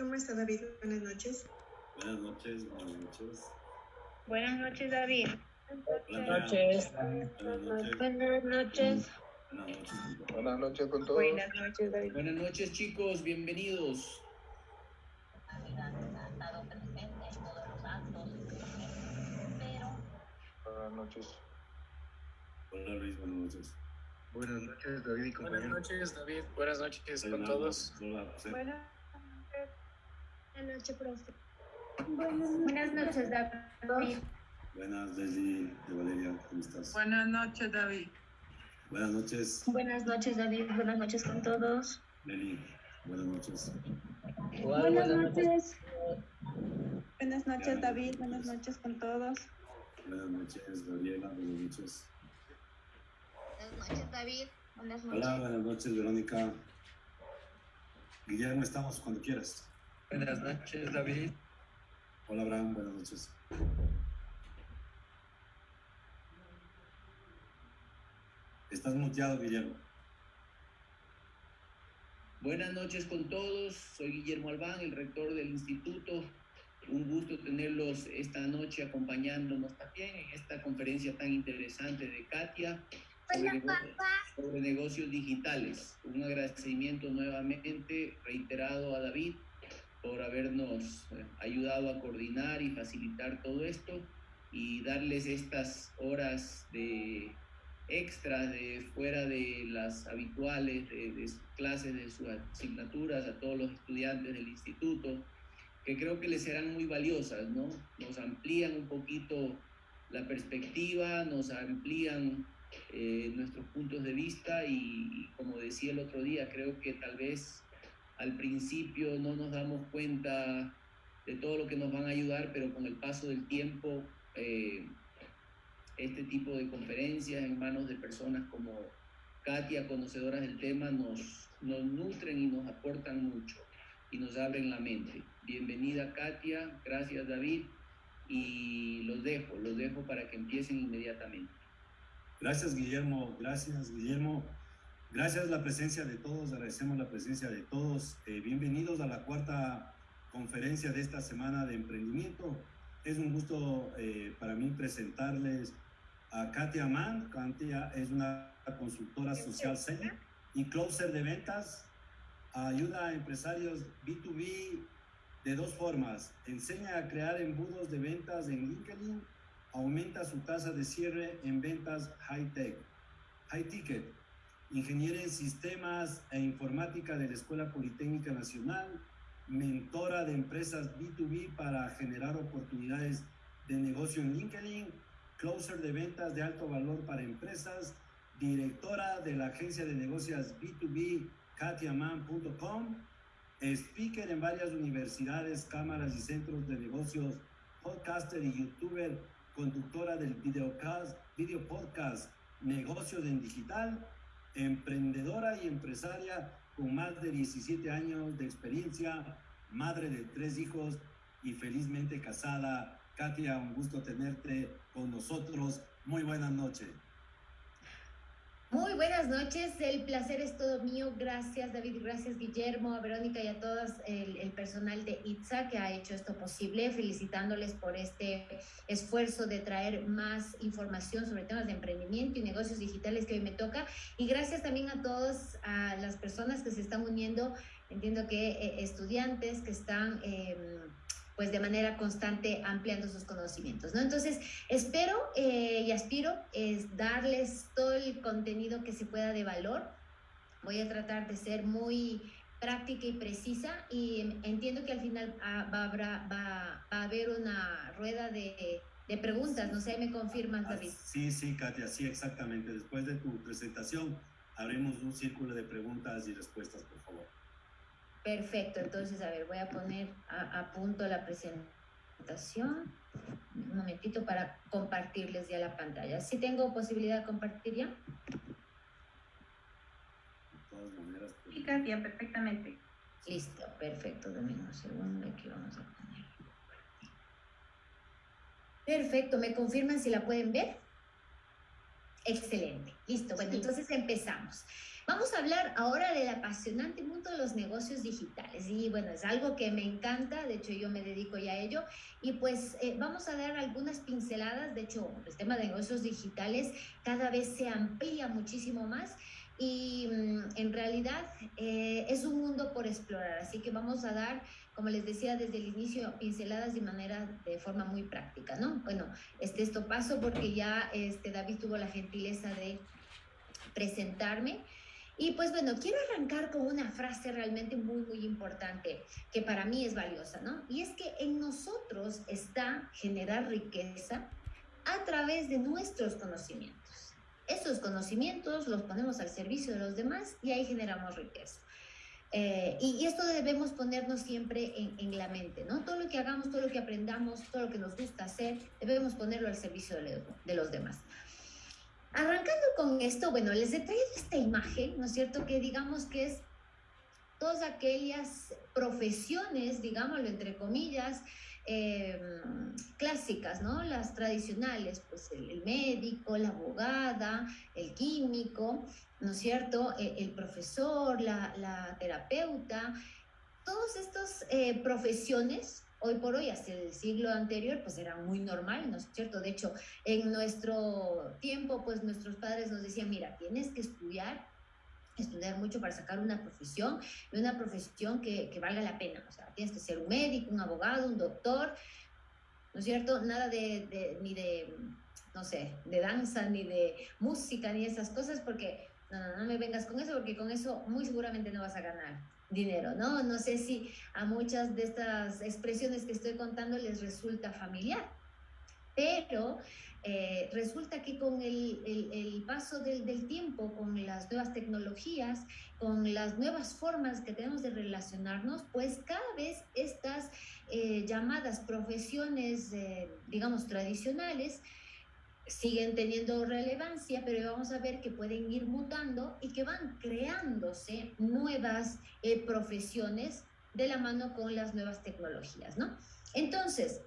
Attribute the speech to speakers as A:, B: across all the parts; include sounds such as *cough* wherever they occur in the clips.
A: ¿Cómo está David? Buenas noches.
B: Buenas noches, buenas noches.
C: Buenas noches, David.
B: Buenas
D: noches.
B: Buenas noches.
C: Buenas noches.
B: Buenas noches.
E: Buenas noches con todos.
A: Buenas noches, David.
D: Buenas noches chicos, bienvenidos.
E: Buenas noches.
B: Hola Luis, buenas noches.
E: Buenas noches, David y
F: Buenas noches, David. Buenas noches con todos.
B: Hola, José.
C: Buenas noches, profe. Buenas noches, David.
B: Buenas, Leslie de Valeria, ¿cómo estás?
G: Buenas noches, David.
B: Buenas noches,
C: Buenas noches, David. Buenas noches con todos.
B: Meli. Buenas noches.
C: Buenas noches.
A: Buenas noches, David. Buenas noches con todos.
B: Buenas noches, Gabriela. Buenas noches.
C: Buenas noches, David. Buenas
B: Hola, buenas noches, Verónica. Guillermo, estamos cuando quieras.
D: Buenas noches David.
B: Hola, Abraham, buenas noches. Estás muteado, Guillermo.
D: Buenas noches con todos. Soy Guillermo Albán, el rector del instituto. Un gusto tenerlos esta noche acompañándonos también en esta conferencia tan interesante de Katia sobre, sobre negocios digitales. Un agradecimiento nuevamente reiterado a David por habernos eh, ayudado a coordinar y facilitar todo esto y darles estas horas de extra de fuera de las habituales de, de clases, de sus asignaturas a todos los estudiantes del instituto, que creo que les serán muy valiosas, ¿no? Nos amplían un poquito la perspectiva, nos amplían eh, nuestros puntos de vista y, y como decía el otro día, creo que tal vez al principio no nos damos cuenta de todo lo que nos van a ayudar, pero con el paso del tiempo eh, este tipo de conferencias en manos de personas como Katia, conocedoras del tema, nos, nos nutren y nos aportan mucho y nos abren la mente. Bienvenida Katia, gracias David y los dejo, los dejo para que empiecen inmediatamente.
B: Gracias, Guillermo. Gracias, Guillermo. Gracias la presencia de todos, agradecemos la presencia de todos. Eh, bienvenidos a la cuarta conferencia de esta semana de emprendimiento. Es un gusto eh, para mí presentarles a Katia Mann. Katia es una consultora social senior y closer de ventas. Ayuda a empresarios B2B de dos formas. Enseña a crear embudos de ventas en LinkedIn. Aumenta su tasa de cierre en ventas high-tech, high-ticket. Ingeniera en sistemas e informática de la Escuela Politécnica Nacional. Mentora de empresas B2B para generar oportunidades de negocio en LinkedIn. Closer de ventas de alto valor para empresas. Directora de la agencia de negocios B2B katiaman.com, speaker en varias universidades, cámaras y centros de negocios, podcaster y youtuber, conductora del videocast, video podcast Negocios en Digital, emprendedora y empresaria con más de 17 años de experiencia, madre de tres hijos y felizmente casada. Katia, un gusto tenerte con nosotros. Muy buenas noches.
H: Muy buenas noches, el placer es todo mío. Gracias David, gracias Guillermo, a Verónica y a todo el, personal de ITSA que ha hecho esto posible, felicitándoles por este esfuerzo de traer más información sobre temas de emprendimiento y negocios digitales que hoy me toca. Y gracias también a todas a las personas que se están uniendo, entiendo que eh, estudiantes que están... Eh, pues de manera constante ampliando sus conocimientos, ¿no? Entonces, espero eh, y aspiro es darles todo el contenido que se pueda de valor. Voy a tratar de ser muy práctica y precisa y entiendo que al final ah, va, habrá, va, va a haber una rueda de, de preguntas, no sé, me confirmas, David.
B: Sí, sí, Katia, sí, exactamente. Después de tu presentación, haremos un círculo de preguntas y respuestas, por favor.
H: Perfecto, entonces, a ver, voy a poner a, a, punto la presentación. Un momentito para compartirles ya la pantalla. ¿Sí tengo posibilidad de compartir ya?
B: De todas maneras.
G: Sí, Katia, perfectamente.
H: Listo, perfecto. Un segundo, aquí vamos a poner. Perfecto, ¿me confirman si la pueden ver? Excelente. Listo. Bueno, entonces empezamos. Vamos a hablar ahora del apasionante mundo de los negocios digitales. Y bueno, es algo que me encanta, de hecho yo me dedico ya a ello. Y pues eh, vamos a dar algunas pinceladas. De hecho, el tema de negocios digitales cada vez se amplía muchísimo más y mm, en realidad eh, es un mundo por explorar. Así que vamos a dar, como les decía desde el inicio, pinceladas de manera, de forma muy práctica, ¿no? Bueno, este, esto paso porque ya este, David tuvo la gentileza de presentarme. Y pues bueno, quiero arrancar con una frase realmente muy, muy importante que para mí es valiosa, ¿no? Y es que en nosotros está generar riqueza a través de nuestros conocimientos. Esos conocimientos los ponemos al servicio de los demás y ahí generamos riqueza. Eh, y, esto debemos ponernos siempre en, la mente, ¿no? Todo lo que hagamos, todo lo que aprendamos, todo lo que nos gusta hacer, debemos ponerlo al servicio de los demás. Arrancando con esto, bueno, les he traído esta imagen, ¿no es cierto? Que digamos que es todas aquellas profesiones, digámoslo entre comillas, eh, clásicas, ¿no? Las tradicionales, pues el, médico, la abogada, el químico, ¿no es cierto? El, el profesor, la, la, terapeuta, todas estas eh, profesiones hoy por hoy, hasta el siglo anterior, pues era muy normal, ¿no es cierto? De hecho, en nuestro tiempo, pues nuestros padres nos decían, mira, tienes que estudiar, estudiar mucho para sacar una profesión, y una profesión que, que valga la pena, o sea, tienes que ser un médico, un abogado, un doctor, ¿no es cierto? Nada de, de ni de, no sé, de danza, ni de música, ni esas cosas, porque no, no, no me vengas con eso, porque con eso muy seguramente no vas a ganar dinero, ¿no? No sé si a muchas de estas expresiones que estoy contando les resulta familiar, pero eh, resulta que con el, el, paso del, del, tiempo, con las nuevas tecnologías, con las nuevas formas que tenemos de relacionarnos, pues cada vez estas eh, llamadas profesiones, eh, digamos, tradicionales, siguen teniendo relevancia, pero vamos a ver que pueden ir mutando y que van creándose nuevas eh, profesiones de la mano con las nuevas tecnologías, ¿no? Entonces,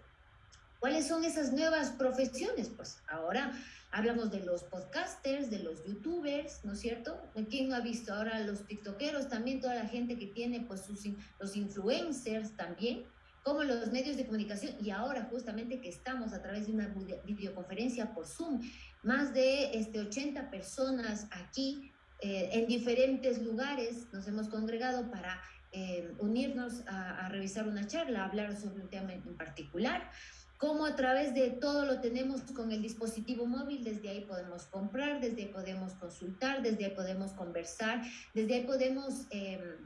H: ¿cuáles son esas nuevas profesiones? Pues ahora hablamos de los podcasters, de los youtubers, ¿no es cierto? ¿Quién no ha visto ahora los tiktokeros? También toda la gente que tiene, pues, sus, los influencers también, como los medios de comunicación y ahora justamente que estamos a través de una videoconferencia por Zoom, más de este, 80 personas aquí eh, en diferentes lugares nos hemos congregado para eh, unirnos a, a, revisar una charla, hablar sobre un tema en particular, como a través de todo lo tenemos con el dispositivo móvil, desde ahí podemos comprar, desde ahí podemos consultar, desde ahí podemos conversar, desde ahí podemos... Eh,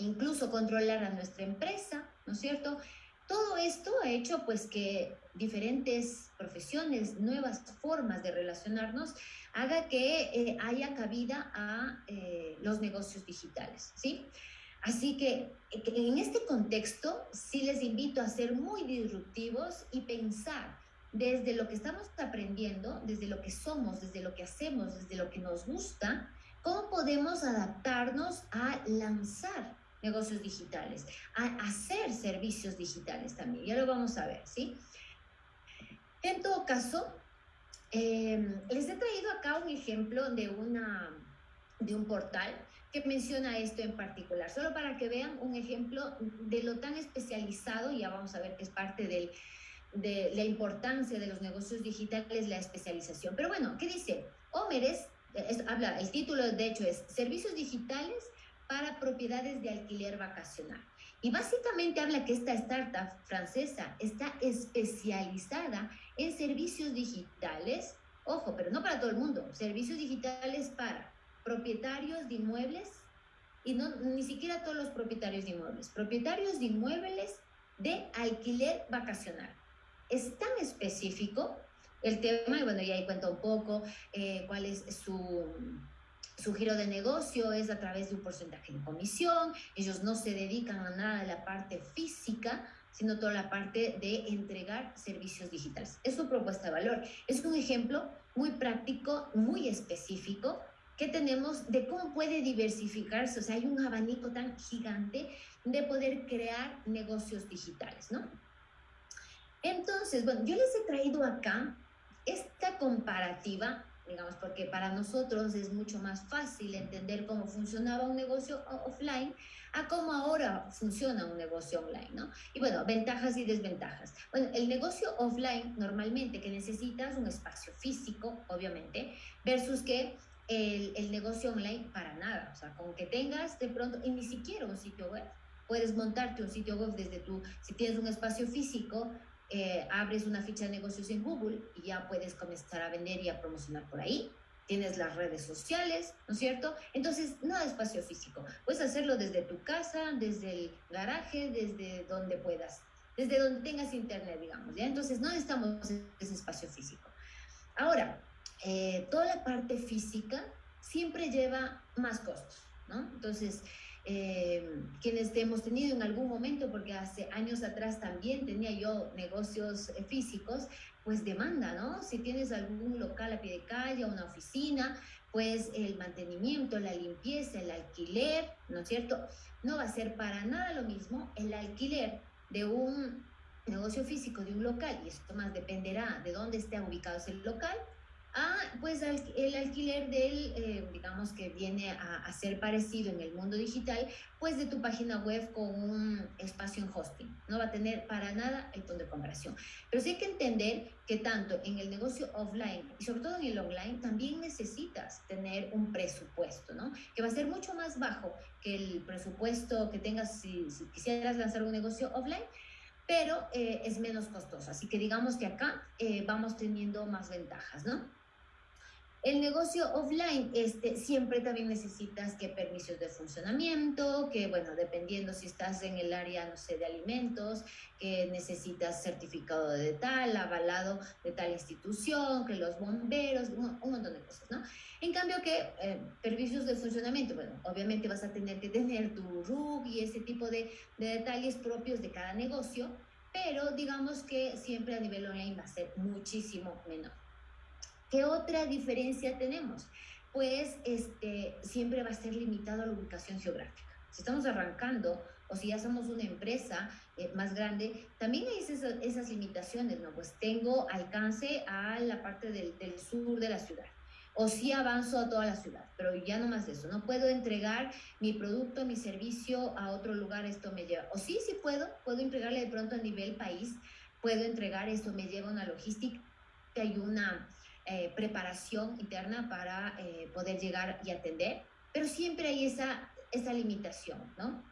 H: incluso controlar a nuestra empresa, ¿no es cierto? Todo esto ha hecho pues que diferentes profesiones, nuevas formas de relacionarnos, haga que eh, haya cabida a eh, los negocios digitales, ¿sí? Así que en este contexto sí les invito a ser muy disruptivos y pensar desde lo que estamos aprendiendo, desde lo que somos, desde lo que hacemos, desde lo que nos gusta, cómo podemos adaptarnos a lanzar negocios digitales, a hacer servicios digitales también. Ya lo vamos a ver, ¿sí? En todo caso, eh, les he traído acá un ejemplo de, una, de un portal que menciona esto en particular, solo para que vean un ejemplo de lo tan especializado, ya vamos a ver que es parte de la importancia de los negocios digitales, la especialización. Pero bueno, ¿qué dice? Homeres, es, habla, el título de hecho es Servicios Digitales para propiedades de alquiler vacacional. Y básicamente habla que esta startup francesa está especializada en servicios digitales, ojo, pero no para todo el mundo, servicios digitales para propietarios de inmuebles y no ni siquiera todos los propietarios de inmuebles, propietarios de inmuebles de alquiler vacacional. Es tan específico el tema, y bueno, ya ahí cuento un poco eh, cuál es su su giro de negocio es a través de un porcentaje de comisión, ellos no se dedican a nada de la parte física, sino toda la parte de entregar servicios digitales. Es su propuesta de valor. Es un ejemplo muy práctico, muy específico que tenemos de cómo puede diversificarse. O sea, hay un abanico tan gigante de poder crear negocios digitales, ¿no? Entonces, bueno, yo les he traído acá esta comparativa digamos, porque para nosotros es mucho más fácil entender cómo funcionaba un negocio offline a cómo ahora funciona un negocio online, ¿no? Y bueno, ventajas y desventajas. Bueno, el negocio offline normalmente que necesitas un espacio físico, obviamente, versus que el, el negocio online para nada, o sea, con que tengas de pronto, y ni siquiera un sitio web, puedes montarte un sitio web desde tu, si tienes un espacio físico, eh, abres una ficha de negocios en Google y ya puedes comenzar a vender y a promocionar por ahí. Tienes las redes sociales, ¿no es cierto? Entonces, no de espacio físico. Puedes hacerlo desde tu casa, desde el garaje, desde donde puedas, desde donde tengas internet, digamos, ¿ya? Entonces, no necesitamos ese espacio físico. Ahora, eh, toda la parte física siempre lleva más costos, ¿no? Entonces, eh, quienes hemos tenido en algún momento, porque hace años atrás también tenía yo negocios eh, físicos, pues demanda, ¿no? Si tienes algún local a pie de calle, una oficina, pues el mantenimiento, la limpieza, el alquiler, ¿no es cierto? No va a ser para nada lo mismo el alquiler de un negocio físico, de un local, y esto más dependerá de dónde esté ubicado ese local, Ah, pues el alquiler del, eh, digamos que viene a, ser parecido en el mundo digital, pues de tu página web con un espacio en hosting. No va a tener para nada el punto de comparación. Pero sí hay que entender que tanto en el negocio offline y sobre todo en el online también necesitas tener un presupuesto, ¿no? Que va a ser mucho más bajo que el presupuesto que tengas si, quisieras lanzar un negocio offline pero eh, es menos costoso. Así que digamos que acá eh, vamos teniendo más ventajas, ¿no? El negocio offline, este, siempre también necesitas que permisos de funcionamiento, que bueno, dependiendo si estás en el área, no sé, de alimentos, que necesitas certificado de tal, avalado de tal institución, que los bomberos, un, montón de cosas, ¿no? En cambio que eh, permisos de funcionamiento, bueno, obviamente vas a tener que tener tu RUG y ese tipo de, de detalles propios de cada negocio, pero digamos que siempre a nivel online va a ser muchísimo menor. ¿Qué otra diferencia tenemos? Pues este, siempre va a ser limitado a la ubicación geográfica. Si estamos arrancando o si ya somos una empresa eh, más grande, también hay esas, esas, limitaciones, ¿no? Pues tengo alcance a la parte del, del, sur de la ciudad. O si avanzo a toda la ciudad, pero ya no más eso. No puedo entregar mi producto, mi servicio a otro lugar, esto me lleva. O sí, sí puedo, puedo entregarle de pronto a nivel país, puedo entregar, esto me lleva una logística y una eh, preparación interna para eh, poder llegar y atender, pero siempre hay esa, esa limitación, ¿no?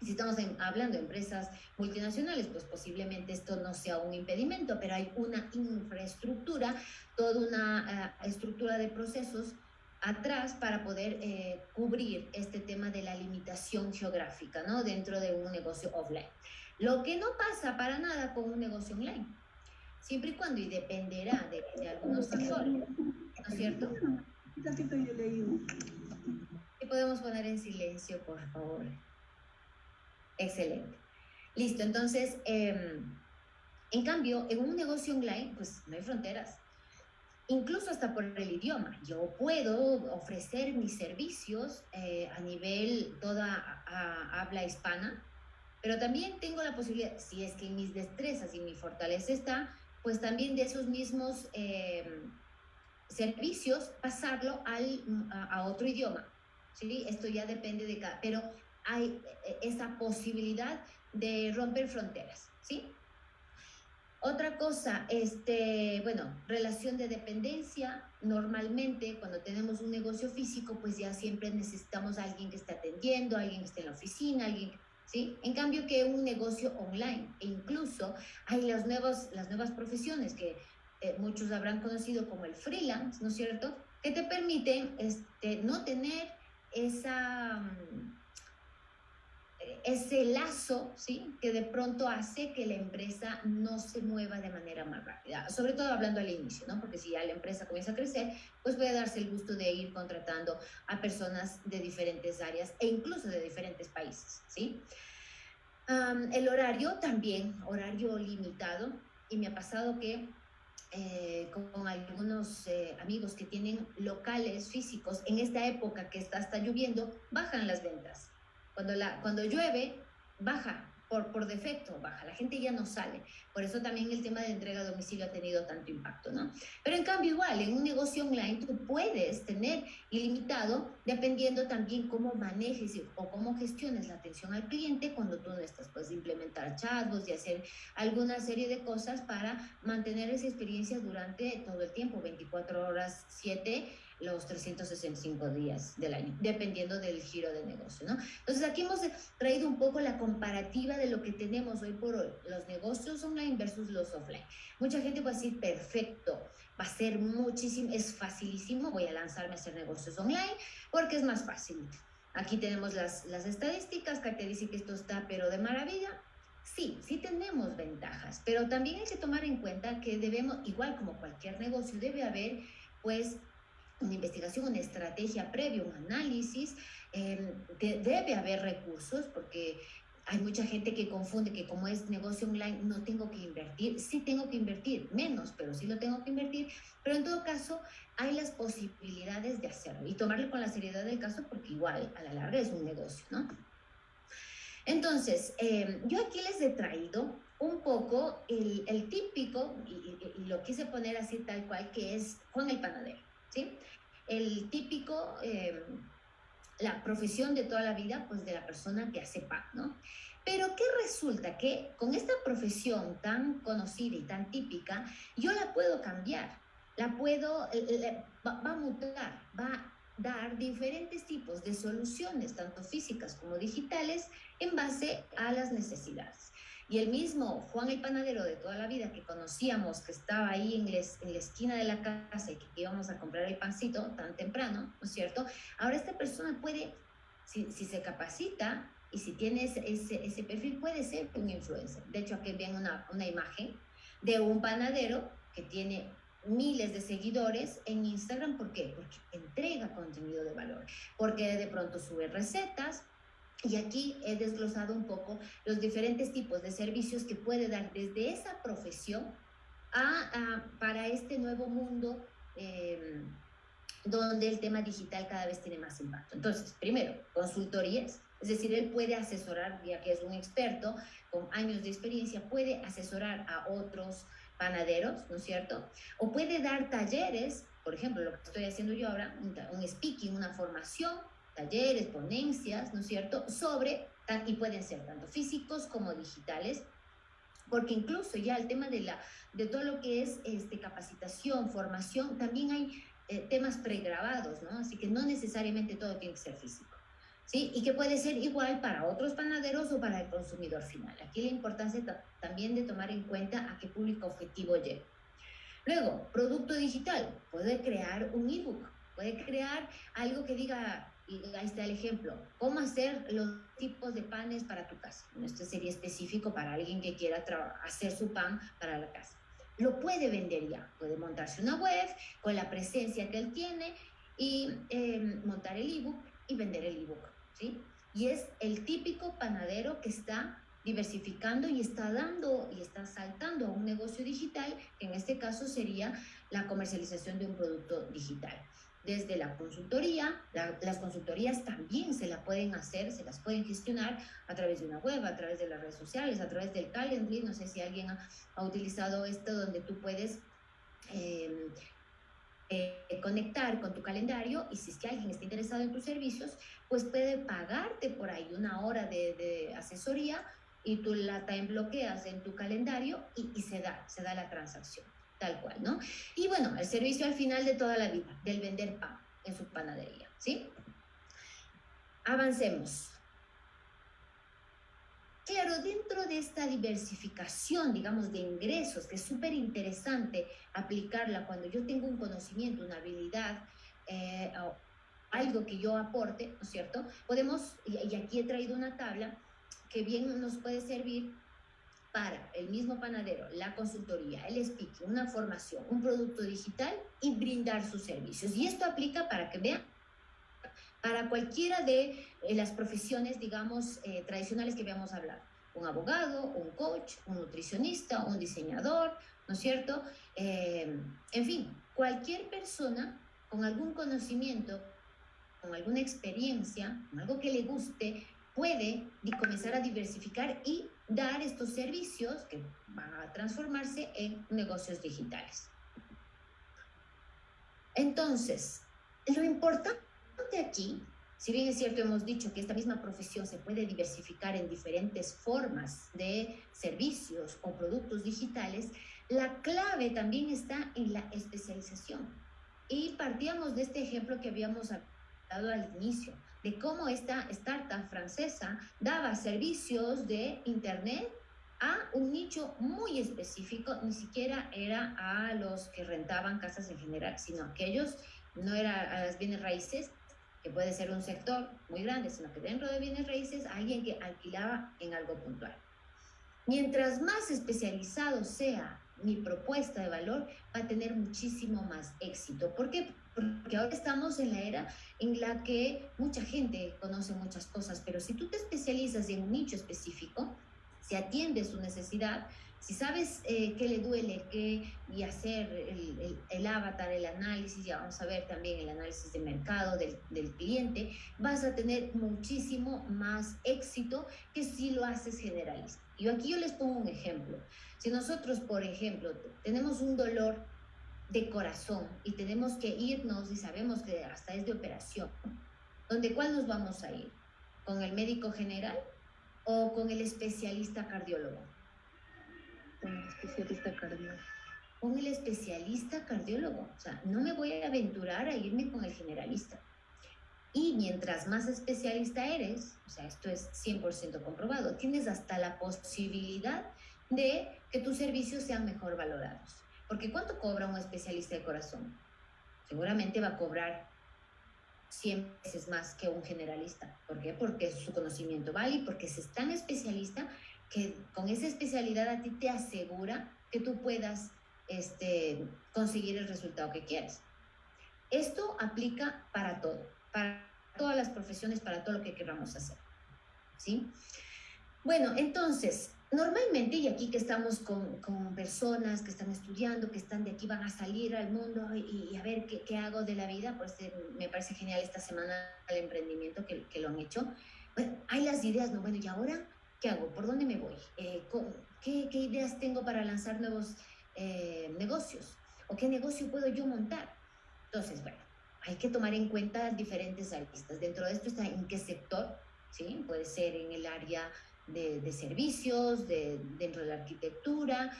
H: Si estamos hablando de empresas multinacionales, pues posiblemente esto no sea un impedimento, pero hay una infraestructura, toda una eh, estructura de procesos atrás para poder cubrir este tema de la limitación geográfica, ¿no? Dentro de un negocio offline. Lo que no pasa para nada con un negocio online siempre y cuando, y dependerá de, algunos sectores, ¿no es cierto? ¿Qué podemos poner en silencio, por favor? Excelente. Listo, entonces, em, en cambio, en un negocio online, pues no hay fronteras. Incluso hasta por el idioma. Yo puedo ofrecer mis servicios eh, a nivel toda habla hispana, pero también tengo la posibilidad, si es que en mis destrezas y mi fortaleza está, pues también de esos mismos eh, servicios pasarlo al, a, otro idioma. ¿sí? Esto ya depende de cada, pero hay eh, esa posibilidad de romper fronteras, ¿sí? Otra cosa, este, bueno, relación de dependencia. Normalmente cuando tenemos un negocio físico, pues ya siempre necesitamos a alguien que esté atendiendo, alguien que esté en la oficina, alguien ¿sí? En cambio que un negocio online, e incluso hay las nuevas, las nuevas profesiones que eh, muchos habrán conocido como el freelance, ¿no es cierto? Que te permiten este, no tener esa, mm, ese lazo, ¿sí? Que de pronto hace que la empresa no se mueva de manera más rápida, sobre todo hablando al inicio, ¿no? Porque si ya la empresa comienza a crecer, pues puede darse el gusto de ir contratando a personas de diferentes áreas e incluso de diferentes países, ¿sí? el horario también, horario limitado, y me ha pasado que eh, con algunos eh, amigos que tienen locales físicos, en esta época que está hasta lloviendo, bajan las ventas. Cuando, la, cuando llueve, baja por, por defecto baja, la gente ya no sale. Por eso también el tema de entrega a domicilio ha tenido tanto impacto, ¿no? Pero en cambio igual, en un negocio online tú puedes tener ilimitado dependiendo también cómo manejes o cómo gestiones la atención al cliente cuando tú no estás, puedes implementar chatbots y hacer alguna serie de cosas para mantener esa experiencia durante todo el tiempo, 24 horas, 7 los 365 días del año, dependiendo del giro de negocio, ¿no? Entonces aquí hemos traído un poco la comparativa de lo que tenemos hoy por hoy, los negocios online versus los offline. Mucha gente a decir, perfecto, va a ser muchísimo, es facilísimo, voy a lanzarme a hacer negocios online porque es más fácil. Aquí tenemos las, las estadísticas, que te dice que esto está pero de maravilla. Sí, sí tenemos ventajas, pero también hay que tomar en cuenta que debemos, igual como cualquier negocio, debe haber pues una investigación, una estrategia previa, un análisis, eh, de, debe haber recursos porque hay mucha gente que confunde que como es negocio online no tengo que invertir. Sí tengo que invertir, menos, pero sí lo tengo que invertir. Pero en todo caso hay las posibilidades de hacerlo y tomarlo con la seriedad del caso porque igual a la larga es un negocio, ¿no? Entonces, eh, yo aquí les he traído un poco el, el típico, y, y, y, lo quise poner así tal cual, que es Juan el Panadero, El típico... Eh, la profesión de toda la vida, pues de la persona que hace pan, ¿no? Pero ¿qué resulta? Que con esta profesión tan conocida y tan típica, yo la puedo cambiar, la puedo, eh, va, va, a mutar, va a dar diferentes tipos de soluciones, tanto físicas como digitales, en base a las necesidades. Y el mismo Juan el panadero de toda la vida que conocíamos, que estaba ahí en, les, en la esquina de la casa y que íbamos a comprar el pancito tan temprano, ¿no es cierto? Ahora esta persona puede, si, si se capacita y si tiene ese, ese, perfil, puede ser un influencer. De hecho, aquí ven una, una imagen de un panadero que tiene miles de seguidores en Instagram. ¿Por qué? Porque entrega contenido de valor, porque de pronto sube recetas, y aquí he desglosado un poco los diferentes tipos de servicios que puede dar desde esa profesión a, a para este nuevo mundo eh, donde el tema digital cada vez tiene más impacto. Entonces, primero, consultorías, es decir, él puede asesorar, ya que es un experto con años de experiencia, puede asesorar a otros panaderos, ¿no es cierto? O puede dar talleres, por ejemplo, lo que estoy haciendo yo ahora, un, un speaking, una formación talleres, ponencias, ¿no es cierto?, sobre, y pueden ser tanto físicos como digitales, porque incluso ya el tema de, la, de todo lo que es este, capacitación, formación, también hay eh, temas pregrabados, ¿no? Así que no necesariamente todo tiene que ser físico, ¿sí? Y que puede ser igual para otros panaderos o para el consumidor final. Aquí la importancia también de tomar en cuenta a qué público objetivo llega. Luego, producto digital, puede crear un ebook, puede crear algo que diga y ahí está el ejemplo. ¿Cómo hacer los tipos de panes para tu casa? Esto sería específico para alguien que quiera hacer su pan para la casa. Lo puede vender ya. Puede montarse una web con la presencia que él tiene y eh, montar el ebook y vender el ebook. ¿sí? Y es el típico panadero que está diversificando y está dando y está saltando a un negocio digital, que en este caso sería la comercialización de un producto digital desde la consultoría. La, las consultorías también se la pueden hacer, se las pueden gestionar a través de una web, a través de las redes sociales, a través del Calendly. No sé si alguien ha, utilizado esto donde tú puedes eh, eh, conectar con tu calendario y si es que alguien está interesado en tus servicios, pues puede pagarte por ahí una hora de, de asesoría y tú la time bloqueas en tu calendario y, y se da, se da la transacción tal cual, ¿no? Y bueno, el servicio al final de toda la vida, del vender pan en su panadería, ¿sí? Avancemos. Claro, dentro de esta diversificación, digamos, de ingresos, que es súper interesante aplicarla cuando yo tengo un conocimiento, una habilidad, eh, algo que yo aporte, ¿no es cierto? Podemos, y aquí he traído una tabla que bien nos puede servir para el mismo panadero, la consultoría, el speaking, una formación, un producto digital y brindar sus servicios. Y esto aplica para que vean para cualquiera de eh, las profesiones, digamos, eh, tradicionales que habíamos hablado. Un abogado, un coach, un nutricionista, un diseñador, ¿no es cierto? Eh, en fin, cualquier persona con algún conocimiento, con alguna experiencia, con algo que le guste, puede comenzar a diversificar y dar estos servicios que van a transformarse en negocios digitales. Entonces, lo importante aquí, si bien es cierto, hemos dicho que esta misma profesión se puede diversificar en diferentes formas de servicios o productos digitales, la clave también está en la especialización. Y partíamos de este ejemplo que habíamos hablado al inicio, de cómo esta startup francesa daba servicios de Internet a un nicho muy específico, ni siquiera era a los que rentaban casas en general, sino aquellos, no era a las bienes raíces, que puede ser un sector muy grande, sino que dentro de bienes raíces, alguien que alquilaba en algo puntual. Mientras más especializado sea mi propuesta de valor, va a tener muchísimo más éxito. ¿Por qué? Porque ahora estamos en la era en la que mucha gente conoce muchas cosas, pero si tú te especializas en un nicho específico, si atiendes su necesidad, si sabes eh, qué le duele, qué y hacer el, el, el, avatar, el análisis, ya vamos a ver también el análisis de mercado del, del, cliente, vas a tener muchísimo más éxito que si lo haces generalista. Y aquí yo les pongo un ejemplo. Si nosotros, por ejemplo, tenemos un dolor de corazón y tenemos que irnos y sabemos que hasta es de operación, ¿donde cuál nos vamos a ir? ¿Con el médico general o con el especialista cardiólogo?
A: Con el especialista cardiólogo.
H: Con el especialista cardiólogo. O sea, no me voy a aventurar a irme con el generalista. Y mientras más especialista eres, o sea, esto es 100% comprobado, tienes hasta la posibilidad de que tus servicios sean mejor valorados. Porque ¿cuánto cobra un especialista de corazón? Seguramente va a cobrar 100 veces más que un generalista. ¿Por qué? Porque su conocimiento vale y porque es tan especialista que con esa especialidad a ti te asegura que tú puedas este, conseguir el resultado que quieres. Esto aplica para todo, para todas las profesiones, para todo lo que queramos hacer. ¿Sí? Bueno, entonces, normalmente, y aquí que estamos con, con, personas que están estudiando, que están de aquí, van a salir al mundo y, y a ver qué, qué, hago de la vida, pues eh, me parece genial esta semana el emprendimiento que, que, lo han hecho. Bueno, hay las ideas, ¿no? Bueno, ¿y ahora qué hago? ¿Por dónde me voy? Eh, ¿qué, ¿qué, ideas tengo para lanzar nuevos eh, negocios? ¿O qué negocio puedo yo montar? Entonces, bueno, hay que tomar en cuenta diferentes aristas. Dentro de esto está en qué sector, ¿sí? Puede ser en el área de, servicios, de, dentro de la arquitectura,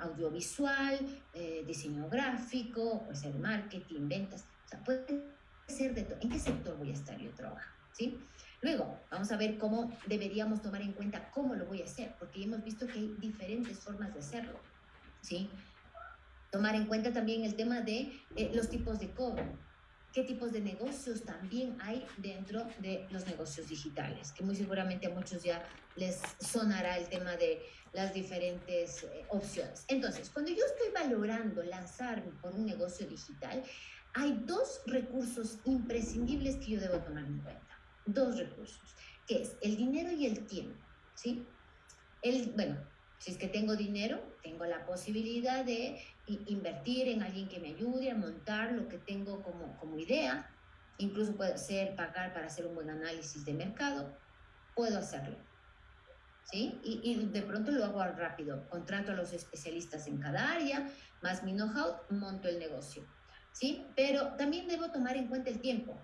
H: audiovisual, eh, diseño gráfico, puede ser marketing, ventas, puede ser de todo. ¿En qué sector voy a estar yo trabajando? ¿sí? Luego, vamos a ver cómo deberíamos tomar en cuenta cómo lo voy a hacer, porque hemos visto que hay diferentes formas de hacerlo, ¿sí? Tomar en cuenta también el tema de eh, los tipos de cobro qué tipos de negocios también hay dentro de los negocios digitales, que muy seguramente a muchos ya les sonará el tema de las diferentes eh, opciones. Entonces, cuando yo estoy valorando lanzarme por un negocio digital, hay dos recursos imprescindibles que yo debo tomar en cuenta. Dos recursos, que es el dinero y el tiempo, ¿sí? El, bueno, si es que tengo dinero, tengo la posibilidad de invertir en alguien que me ayude a montar lo que tengo como, como idea. Incluso puede ser pagar para hacer un buen análisis de mercado. Puedo hacerlo. ¿Sí? Y, y de pronto lo hago rápido. Contrato a los especialistas en cada área, más mi know-how, monto el negocio. ¿Sí? Pero también debo tomar en cuenta el tiempo.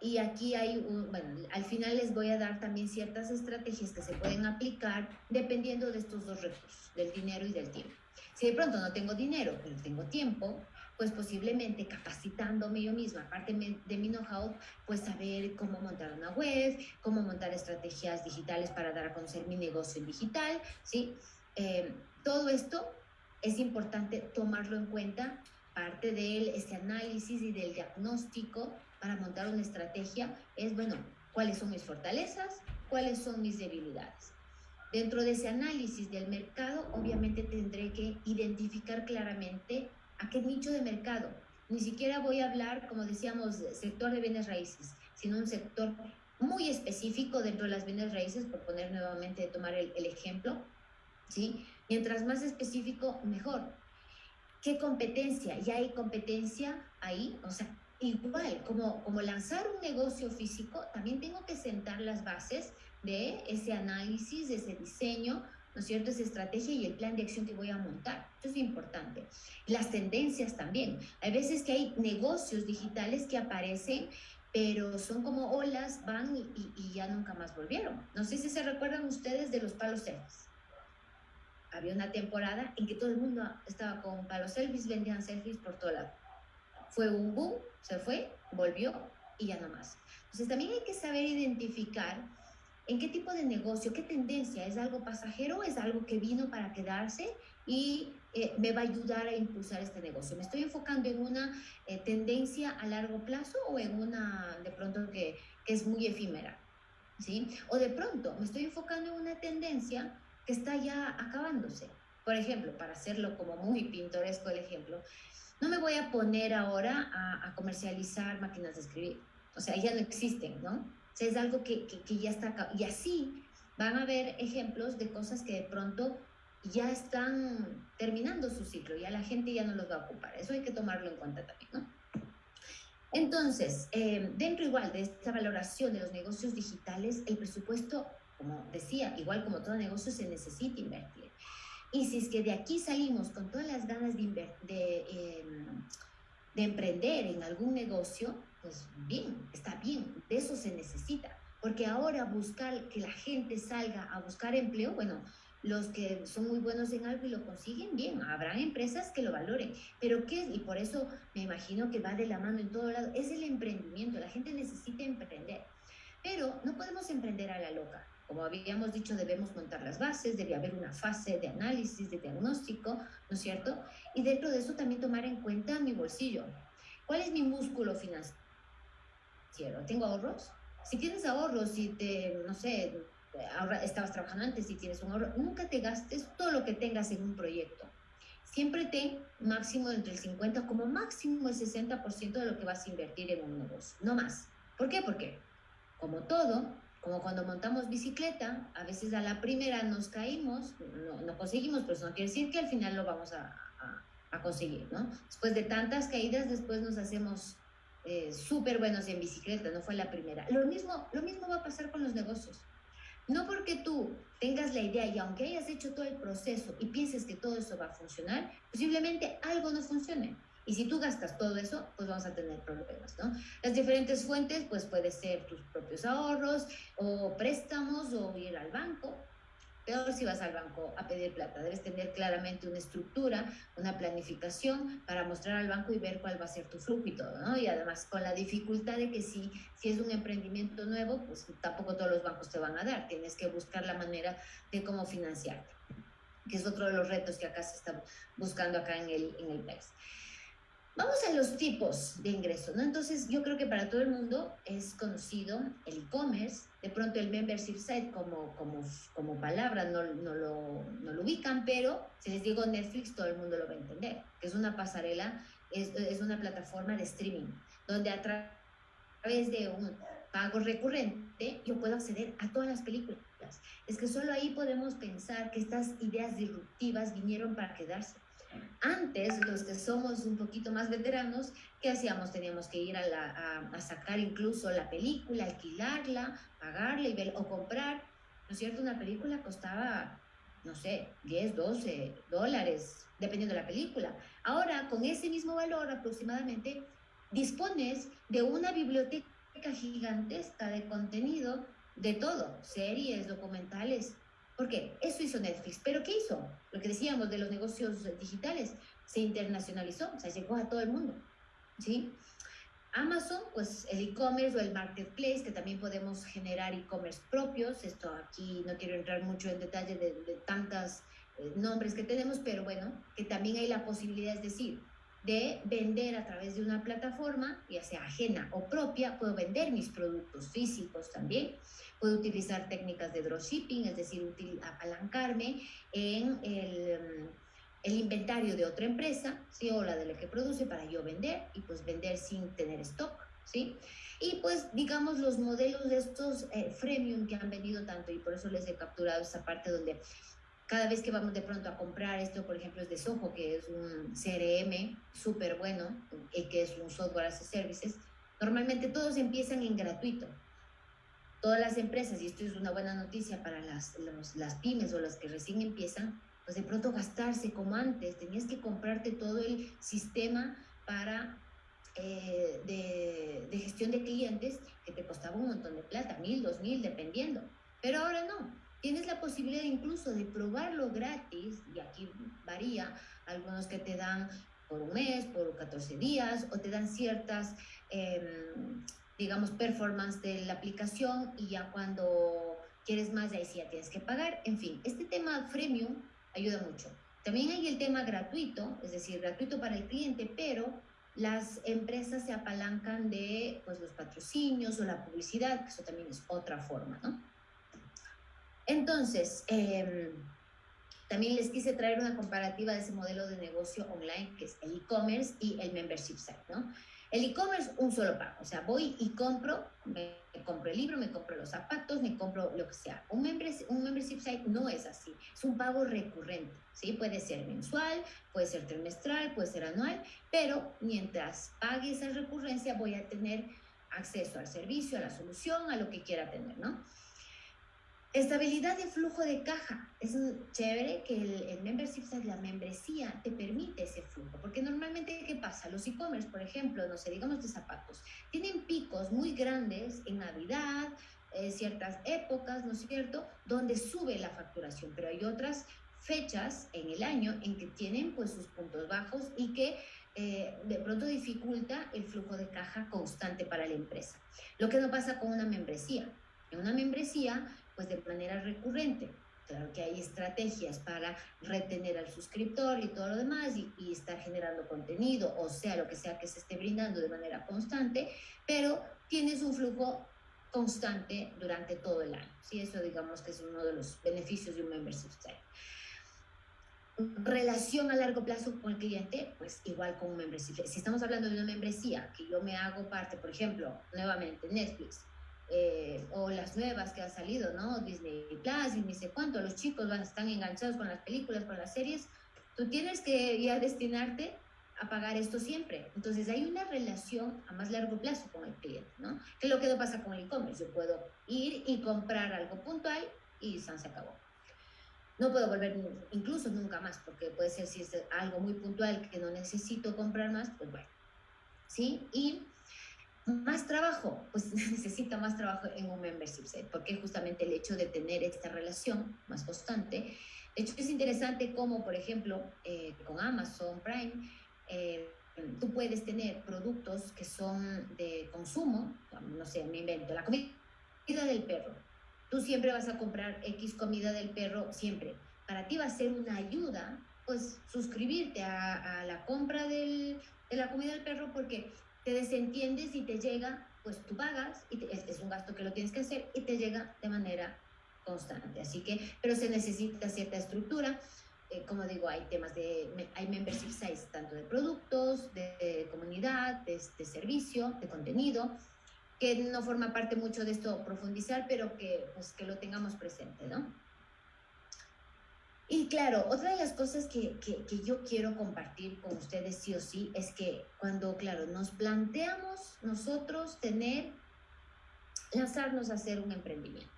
H: Y aquí hay, un, bueno, al final les voy a dar también ciertas estrategias que se pueden aplicar dependiendo de estos dos recursos, del dinero y del tiempo. Si de pronto no tengo dinero, pero tengo tiempo, pues posiblemente capacitándome yo misma, aparte de mi know-how, pues saber cómo montar una web, cómo montar estrategias digitales para dar a conocer mi negocio digital, ¿sí? Eh, todo esto es importante tomarlo en cuenta, parte de este análisis y del diagnóstico para montar una estrategia es, bueno, cuáles son mis fortalezas, cuáles son mis debilidades. Dentro de ese análisis del mercado, obviamente tendré que identificar claramente a qué nicho de mercado. Ni siquiera voy a hablar, como decíamos, sector de bienes raíces, sino un sector muy específico dentro de las bienes raíces, por poner nuevamente, tomar el, ejemplo, ¿sí? Mientras más específico, mejor. ¿Qué competencia? Ya hay competencia ahí, o sea, igual, como, como lanzar un negocio físico, también tengo que sentar las bases de ese análisis, de ese diseño, ¿no es cierto? Esa estrategia y el plan de acción que voy a montar. Eso es importante. Las tendencias también. Hay veces que hay negocios digitales que aparecen, pero son como olas, van y, y- y ya nunca más volvieron. No sé si se recuerdan ustedes de los palos selfies. Había una temporada en que todo el mundo estaba con palos selfies, vendían selfies por todo lado. Fue un boom, se fue, volvió y ya no más. Entonces también hay que saber identificar en qué tipo de negocio, qué tendencia, es algo pasajero, es algo que vino para quedarse y eh, me va a ayudar a impulsar este negocio. ¿Me estoy enfocando en una eh, tendencia a largo plazo o en una de pronto que, que es muy efímera? ¿Sí? O de pronto me estoy enfocando en una tendencia que está ya acabándose. Por ejemplo, para hacerlo como muy pintoresco el ejemplo, no me voy a poner ahora a, comercializar máquinas de escribir. O sea, ya no existen, ¿no? O sea, es algo que, que, ya está. Y así van a haber ejemplos de cosas que de pronto ya están terminando su ciclo, ya la gente ya no los va a ocupar. Eso hay que tomarlo en cuenta también, ¿no? Entonces, eh, dentro igual de esta valoración de los negocios digitales, el presupuesto, como decía, igual como todo negocio, se necesita invertir. Y si es que de aquí salimos con todas las ganas de, de, eh, de emprender en algún negocio, pues bien, está bien, de eso se necesita. Porque ahora buscar que la gente salga a buscar empleo, bueno, los que son muy buenos en algo y lo consiguen, bien, habrá empresas que lo valoren. Pero ¿qué es? Y por eso me imagino que va de la mano en todo lado, es el emprendimiento, la gente necesita emprender. Pero no podemos emprender a la loca. Como habíamos dicho, debemos montar las bases, debe haber una fase de análisis, de diagnóstico, ¿no es cierto? Y dentro de eso también tomar en cuenta mi bolsillo. ¿Cuál es mi músculo financiero? ¿Tengo ahorros? Si tienes ahorros, si te, no sé, ahorra- estabas trabajando antes y tienes un ahorro, nunca te gastes todo lo que tengas en un proyecto. Siempre ten máximo entre el 50, como máximo el 60% de lo que vas a invertir en un negocio, no más. ¿Por qué? Porque, como todo, como cuando montamos bicicleta, a veces a la primera nos caímos, no, no conseguimos, pero eso no quiere decir que al final lo vamos a, a- a conseguir, ¿no? Después de tantas caídas, después nos hacemos eh, súper buenos en bicicleta, no fue la primera. Lo mismo, lo mismo va a pasar con los negocios. No porque tú tengas la idea y aunque hayas hecho todo el proceso y pienses que todo eso va a funcionar, posiblemente algo no funcione. Y si tú gastas todo eso, pues vamos a tener problemas, ¿no? Las diferentes fuentes, pues puede ser tus propios ahorros o préstamos o ir al banco. Peor si vas al banco a pedir plata. Debes tener claramente una estructura, una planificación para mostrar al banco y ver cuál va a ser tu flujo y todo, ¿no? Y además con la dificultad de que si, si es un emprendimiento nuevo, pues tampoco todos los bancos te van a dar. Tienes que buscar la manera de cómo financiarte, que es otro de los retos que acá se está buscando acá en el, en el país. Vamos a los tipos de ingresos, ¿no? Entonces, yo creo que para todo el mundo es conocido el e-commerce, de pronto el membership site como, como, como palabra no, no, lo, no lo ubican, pero si les digo Netflix, todo el mundo lo va a entender, es una pasarela, es, es una plataforma de streaming, donde a tra- través de un pago recurrente yo puedo acceder a todas las películas. Es que solo ahí podemos pensar que estas ideas disruptivas vinieron para quedarse. Antes, los que somos un poquito más veteranos, ¿qué hacíamos? Teníamos que ir a, la, a, a sacar incluso la película, alquilarla, pagarla y ver, o comprar. ¿No es cierto? Una película costaba, no sé, 10, 12 dólares, dependiendo de la película. Ahora, con ese mismo valor aproximadamente, dispones de una biblioteca gigantesca de contenido de todo, series, documentales, porque eso hizo Netflix. Pero ¿qué hizo? Lo que decíamos de los negocios digitales, se internacionalizó, o sea, llegó a todo el mundo. ¿sí? Amazon, pues el e-commerce o el marketplace, que también podemos generar e-commerce propios. Esto aquí no quiero entrar mucho en detalle de, de tantos eh, nombres que tenemos, pero bueno, que también hay la posibilidad, es decir, de vender a través de una plataforma, ya sea ajena o propia, puedo vender mis productos físicos también, puedo utilizar técnicas de dropshipping, es decir, util- apalancarme en el, el inventario de otra empresa, ¿sí? o la de la que produce para yo vender y pues vender sin tener stock, ¿sí? Y pues digamos los modelos de estos eh, freemium que han vendido tanto y por eso les he capturado esa parte donde cada vez que vamos de pronto a comprar esto, por ejemplo, es de Soho, que es un CRM súper bueno, y que es un software as a services, normalmente todos empiezan en gratuito. Todas las empresas, y esto es una buena noticia para las, los- las pymes o las que recién empiezan, pues de pronto gastarse como antes, tenías que comprarte todo el sistema para eh, de, de gestión de clientes que te costaba un montón de plata, mil, dos mil, dependiendo. Pero ahora no, tienes la posibilidad incluso de probarlo gratis, y aquí varía, algunos que te dan por un mes, por 14 días, o te dan ciertas, em, digamos, performance de la aplicación y ya cuando quieres más, ahí sí ya tienes que pagar. En fin, este tema freemium ayuda mucho. También hay el tema gratuito, es decir, gratuito para el cliente, pero las empresas se apalancan de pues, los patrocinios o la publicidad, que eso también es otra forma, ¿no? Entonces, em, también les quise traer una comparativa de ese modelo de negocio online, que es el e-commerce y el membership site, ¿no? El e-commerce, un solo pago, o sea, voy y compro, me, me compro el libro, me compro los zapatos, me compro lo que sea. Un, members, un membership site no es así, es un pago recurrente, ¿sí? Puede ser mensual, puede ser trimestral, puede ser anual, pero mientras pague esa recurrencia voy a tener acceso al servicio, a la solución, a lo que quiera tener, ¿no? Estabilidad de flujo de caja. Es chévere que el, el membership la membresía, te permite ese flujo. Porque normalmente, ¿qué pasa? Los e-commerce, por ejemplo, no sé, digamos de zapatos, tienen picos muy grandes en Navidad, eh, ciertas épocas, ¿no es cierto?, donde sube la facturación, pero hay otras fechas en el año en que tienen pues sus puntos bajos y que eh, de pronto dificulta el flujo de caja constante para la empresa. Lo que no pasa con una membresía. En una membresía, pues de manera recurrente. Claro que hay estrategias para retener al suscriptor y todo lo demás y, y, estar generando contenido, o sea, lo que sea que se esté brindando de manera constante, pero tienes un flujo constante durante todo el año. ¿sí? Eso digamos que es uno de los beneficios de un membership site. Relación a largo plazo con el cliente, pues igual con un membership. Si estamos hablando de una membresía que yo me hago parte, por ejemplo, nuevamente Netflix, eh, o las nuevas que han salido, ¿no? Disney Plus y ni sé cuánto, los chicos van, están enganchados con las películas, con las series, tú tienes que ya destinarte a pagar esto siempre. Entonces hay una relación a más largo plazo con el cliente, ¿no? Que lo que no pasa con el e-commerce. Yo puedo ir y comprar algo puntual y se acabó. No puedo volver incluso nunca más, porque puede ser si es algo muy puntual que no necesito comprar más, pues bueno. ¿Sí? Y más trabajo, pues *laughs* necesita más trabajo en un membership set, porque justamente el hecho de tener esta relación más constante. De hecho, es interesante como, por ejemplo, eh, con Amazon Prime, eh, tú puedes tener productos que son de consumo, no sé, me invento, la comida del perro. Tú siempre vas a comprar X comida del perro, siempre. Para ti va a ser una ayuda, pues, suscribirte a, a la compra del, de la comida del perro, porque te desentiendes y te llega, pues tú pagas, y te, es, es, un gasto que lo tienes que hacer, y te llega de manera constante. Así que, pero se necesita cierta estructura. Eh, como digo, hay temas de, hay membership sites tanto de productos, de, de comunidad, de, de, servicio, de contenido, que no forma parte mucho de esto profundizar, pero que, pues, que lo tengamos presente, ¿no? Y claro, otra de las cosas que, que, que, yo quiero compartir con ustedes sí o sí es que cuando, claro, nos planteamos nosotros tener, lanzarnos a hacer un emprendimiento,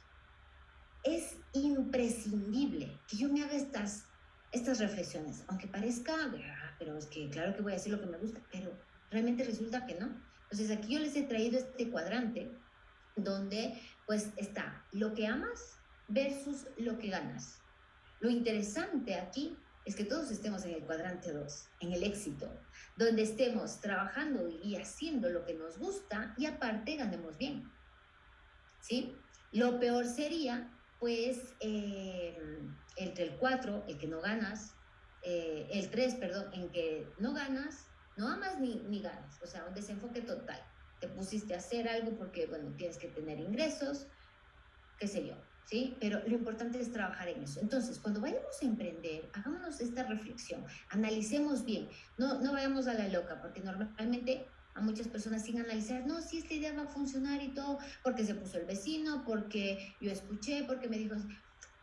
H: es imprescindible que yo me haga estas, estas reflexiones, aunque parezca, ah, pero es que claro que voy a hacer lo que me gusta, pero realmente resulta que no. Entonces aquí yo les he traído este cuadrante donde pues está lo que amas versus lo que ganas. Lo interesante aquí es que todos estemos en el cuadrante 2, en el éxito, donde estemos trabajando y haciendo lo que nos gusta y aparte ganemos bien. ¿Sí? Lo peor sería, pues, eh, entre el 4, el que no ganas, eh, el 3, perdón, en que no ganas, no amas ni, ni ganas, o sea, un desenfoque total. Te pusiste a hacer algo porque, bueno, tienes que tener ingresos, qué sé yo, ¿sí? Pero lo importante es trabajar en eso. Entonces, cuando vayamos a emprender, hagámonos esta reflexión, analicemos bien, no, no vayamos a la loca, porque normalmente a muchas personas sin analizar, no, si esta idea va a funcionar y todo, porque se puso el vecino, porque yo escuché, porque me dijo,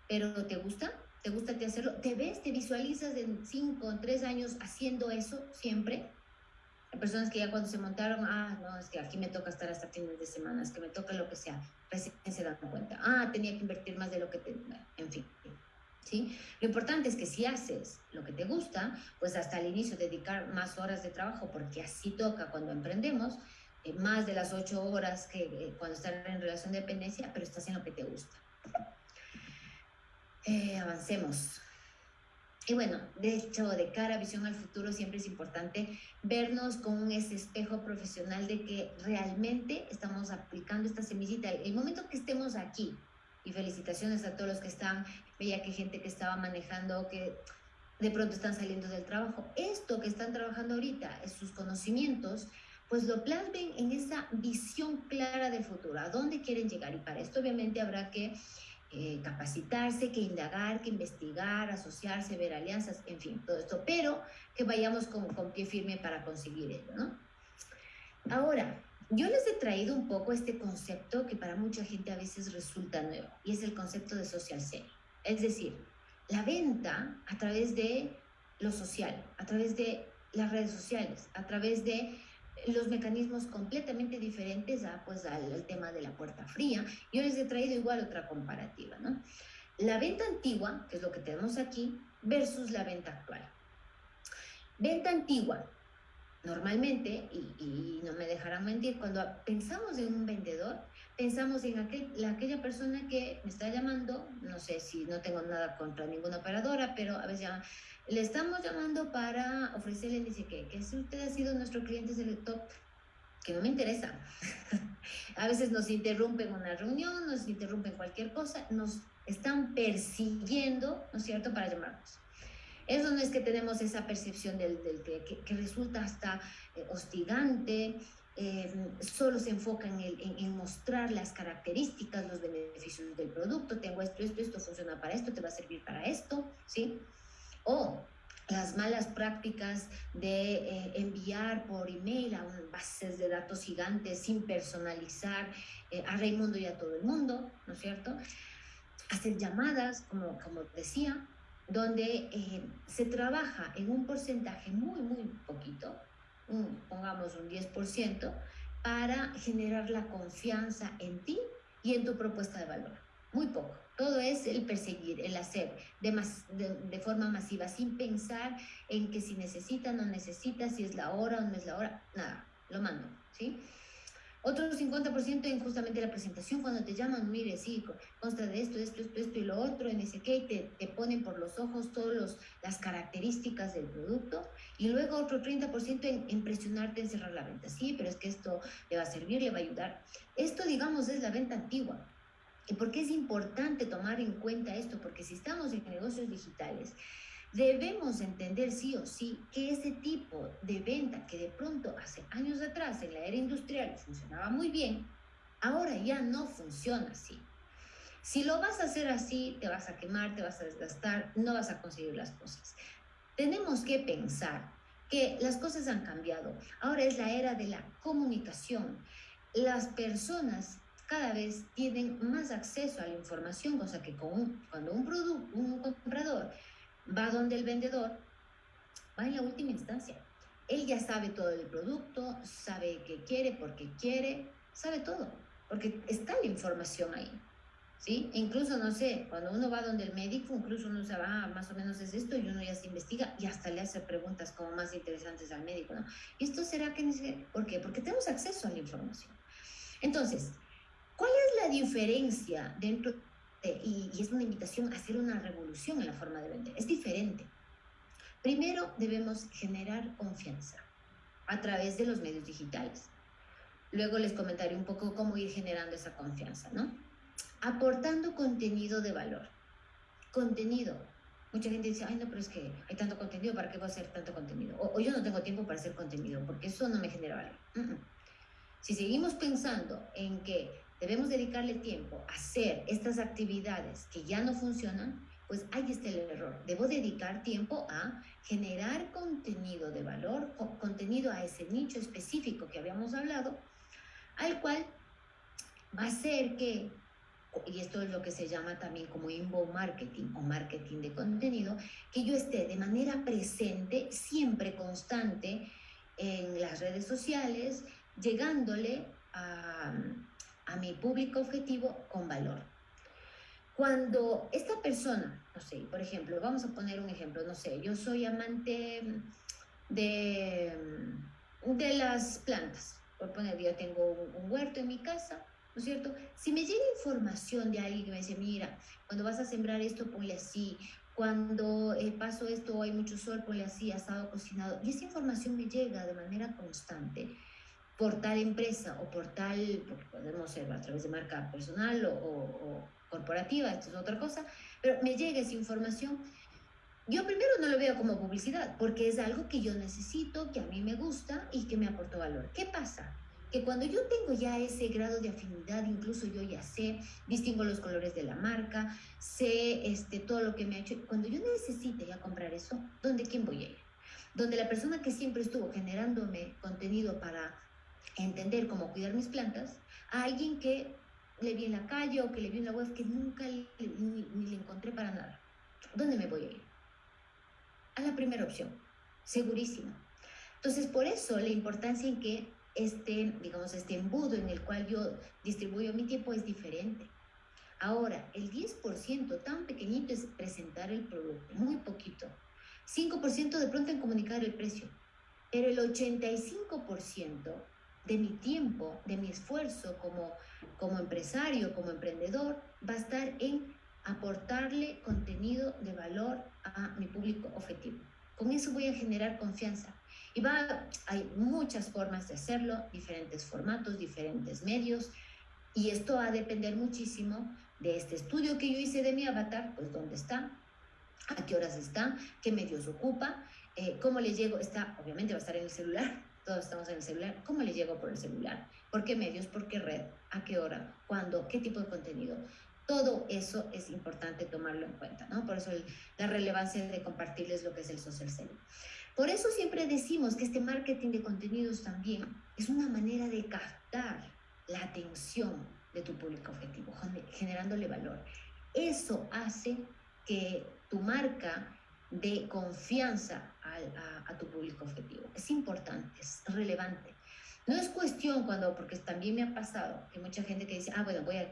H: pero ¿te gusta? ¿Te gusta te hacerlo? ¿Te ves, te visualizas en cinco, tres años haciendo eso siempre? Personas que ya cuando se montaron, ah, no, es que aquí me toca estar hasta fines de semana, es que me toca lo que sea, recién se dan cuenta, ah, tenía que invertir más de lo que tenía, en fin. ¿Sí? Lo importante es que si haces lo que te gusta, pues hasta el inicio dedicar más horas de trabajo, porque así toca cuando emprendemos, eh, más de las ocho horas que eh, cuando estás en relación de dependencia, pero estás en lo que te gusta. Eh, avancemos. Y bueno, de hecho, de cara a visión al futuro, siempre es importante vernos con ese espejo profesional de que realmente estamos aplicando esta semillita. El momento que estemos aquí, y felicitaciones a todos los que están, veía que gente que estaba manejando, que de pronto están saliendo del trabajo. Esto que están trabajando ahorita, sus conocimientos, pues lo plasmen en esa visión clara del futuro, a dónde quieren llegar. Y para esto obviamente habrá que eh, capacitarse, que indagar, que investigar, asociarse, ver alianzas, en fin, todo esto, pero que vayamos con, con pie firme para conseguir ello, ¿no? Ahora, yo les he traído un poco este concepto que para mucha gente a veces resulta nuevo, y es el concepto de social selling. Es decir, la venta a través de lo social, a través de las redes sociales, a través de los mecanismos completamente diferentes a, pues, al, tema de la puerta fría. Yo les he traído igual otra comparativa, ¿no? La venta antigua, que es lo que tenemos aquí, versus la venta actual. Venta antigua, normalmente, y, no me dejarán mentir, cuando pensamos en un vendedor, pensamos en aquel, la, aquella persona que me está llamando, no sé si no tengo nada contra ninguna operadora, pero a veces llaman, le estamos llamando para ofrecerle, dice que, que si usted ha sido nuestro cliente top que no me interesa. *laughs* a veces nos interrumpen una reunión, nos interrumpen cualquier cosa, nos están persiguiendo, ¿no es cierto?, para llamarnos. Eso no es que tenemos esa percepción del, del que, que, resulta hasta eh, hostigante, eh, solo se enfoca en, el, en, en, mostrar las características, los beneficios del producto, tengo esto, esto, esto funciona para esto, te va a servir para esto, ¿sí? O las malas prácticas de eh, enviar por email a bases de datos gigantes sin personalizar eh, a Raimundo y a todo el mundo, ¿no es cierto? Hacer llamadas, como, como decía, donde eh, se trabaja en un porcentaje muy, muy poquito, pongamos un 10%, para generar la confianza en ti y en tu propuesta de valor. Muy poco. Todo es el perseguir, el hacer de, de, forma masiva, sin pensar en que si necesita no necesita, si es la hora o no es la hora, nada, lo mando, ¿sí? Otro 50% en justamente la presentación, cuando te llaman, mire, sí, consta de esto, esto, esto, esto y lo otro, en ese que te, te ponen por los ojos todas las características del producto. Y luego otro 30% en, en presionarte en cerrar la venta. Sí, pero es que esto le va a servir, le va a ayudar. Esto, digamos, es la venta antigua. ¿Y por qué es importante tomar en cuenta esto? Porque si estamos en negocios digitales, debemos entender sí o sí que ese tipo de venta que de pronto hace años atrás en la era industrial funcionaba muy bien, ahora ya no funciona así. Si lo vas a hacer así, te vas a quemar, te vas a desgastar, no vas a conseguir las cosas. Tenemos que pensar que las cosas han cambiado. Ahora es la era de la comunicación. Las personas cada vez tienen más acceso a la información, cosa que con cuando un, producto, un comprador va donde el vendedor, va en la última instancia. Él ya sabe todo del producto, sabe qué quiere, por qué quiere, sabe todo, porque está la información ahí. ¿Sí? E incluso, no sé, cuando uno va donde el médico, incluso uno se va, más o menos es esto, y uno ya se investiga y hasta le hace preguntas como más interesantes al médico, ¿no? ¿Y esto será que... ¿Por qué? Porque tenemos acceso a la información. Entonces, ¿Cuál es la diferencia dentro de, y, es una invitación a hacer una revolución en la forma de vender? Es diferente. Primero debemos generar confianza a través de los medios digitales. Luego les comentaré un poco cómo ir generando esa confianza, ¿no? Aportando contenido de valor. Contenido. Mucha gente dice, ay, no, pero es que hay tanto contenido, ¿para qué voy a hacer tanto contenido? O, yo no tengo tiempo para hacer contenido, porque eso no me genera valor. Si seguimos pensando en que debemos dedicarle tiempo a hacer estas actividades que ya no funcionan, pues ahí está el error. Debo dedicar tiempo a generar contenido de valor, contenido a ese nicho específico que habíamos hablado, al cual va a ser que y esto es lo que se llama también como inbound marketing o marketing de contenido, que yo esté de manera presente, siempre constante en las redes sociales, llegándole a, a mi público objetivo con valor. Cuando esta persona, no sé, por ejemplo, vamos a poner un ejemplo, no sé, yo soy amante de, de las plantas, por poner, yo tengo un, un huerto en mi casa, ¿no es cierto? Si me llega información de alguien que me dice, mira, cuando vas a sembrar esto, ponle así, cuando eh, paso esto, hay mucho sol, ponle así, asado, cocinado, y esa información me llega de manera constante por tal empresa o por tal, porque podemos ser a través de marca personal o, o, o corporativa, esto es otra cosa, pero me llega esa información, yo primero no lo veo como publicidad, porque es algo que yo necesito, que a mí me gusta y que me aportó valor. ¿Qué pasa? Que cuando yo tengo ya ese grado de afinidad, incluso yo ya sé, distingo los colores de la marca, sé este, todo lo que me ha hecho, cuando yo necesite ya comprar eso, ¿dónde quién voy a ir? Donde la persona que siempre estuvo generándome contenido para entender cómo cuidar mis plantas, a alguien que le vi en la calle o que le vi en la web que nunca le, ni, ni le encontré para nada. ¿Dónde me voy a ir? A la primera opción, segurísimo. Entonces, por eso la importancia en que este, digamos, este embudo en el cual yo distribuyo mi tiempo es diferente. Ahora, el 10% tan pequeñito es presentar el producto, muy poquito. 5% de pronto en comunicar el precio. Pero el 85% de mi tiempo, de mi esfuerzo como, como empresario, como emprendedor, va a estar en aportarle contenido de valor a mi público objetivo. Con eso voy a generar confianza. Y va, hay muchas formas de hacerlo, diferentes formatos, diferentes medios, y esto va a depender muchísimo de este estudio que yo hice de mi avatar, pues dónde está, a qué horas está, qué medios ocupa, eh, cómo le llego, está, obviamente va a estar en el celular, todos estamos en el celular, ¿cómo le llego por el celular? ¿Por qué medios? ¿Por qué red? ¿A qué hora? ¿Cuándo? ¿Qué tipo de contenido? Todo eso es importante tomarlo en cuenta, ¿no? Por eso el, la relevancia de compartirles lo que es el social selling. Por eso siempre decimos que este marketing de contenidos también es una manera de captar la atención de tu público objetivo, generándole valor. Eso hace que tu marca dé confianza a, a, tu público objetivo. Es importante, es relevante. No es cuestión cuando, porque también me ha pasado que mucha gente que dice, ah, bueno, voy a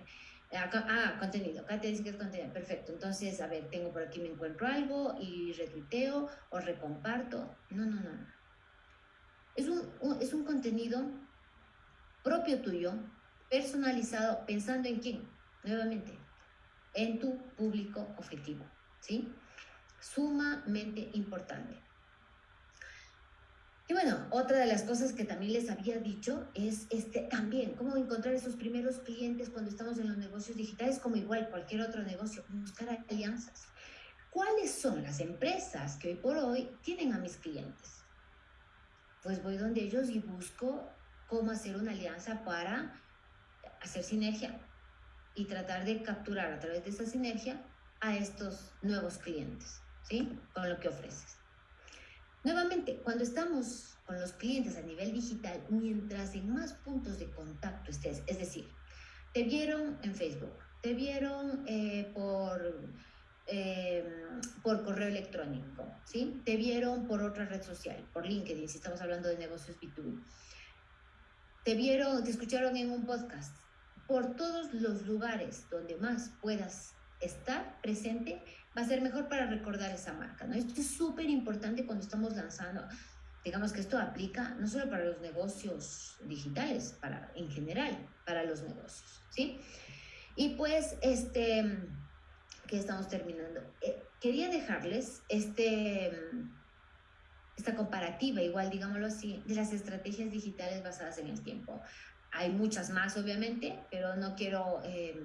H: ah, contenido. Acá te dice que es contenido. Perfecto. Entonces, a ver, tengo por aquí, me encuentro algo y retuiteo o recomparto. No, no, no. Es un, un, es un contenido propio tuyo, personalizado, pensando en quién. Nuevamente, en tu público objetivo. ¿Sí? Sumamente importante. Y bueno, otra de las cosas que también les había dicho es este, también cómo encontrar esos primeros clientes cuando estamos en los negocios digitales, como igual cualquier otro negocio, buscar alianzas. ¿Cuáles son las empresas que hoy por hoy tienen a mis clientes? Pues voy donde ellos y busco cómo hacer una alianza para hacer sinergia y tratar de capturar a través de esa sinergia a estos nuevos clientes, ¿sí? Con lo que ofreces. Nuevamente, cuando estamos con los clientes a nivel digital, mientras en más puntos de contacto estés, es decir, te vieron en Facebook, te vieron eh, por, eh, por correo electrónico, ¿sí? te vieron por otra red social, por LinkedIn, si estamos hablando de negocios B2B, te vieron, te escucharon en un podcast, por todos los lugares donde más puedas estar presente, va a ser mejor para recordar esa marca, ¿no? Esto es súper importante cuando estamos lanzando, digamos que esto aplica no solo para los negocios digitales, para en general, para los negocios, ¿sí? Y pues, este, que estamos terminando. Eh, quería dejarles este, esta comparativa, igual digámoslo así, de las estrategias digitales basadas en el tiempo. Hay muchas más, obviamente, pero no quiero... Eh,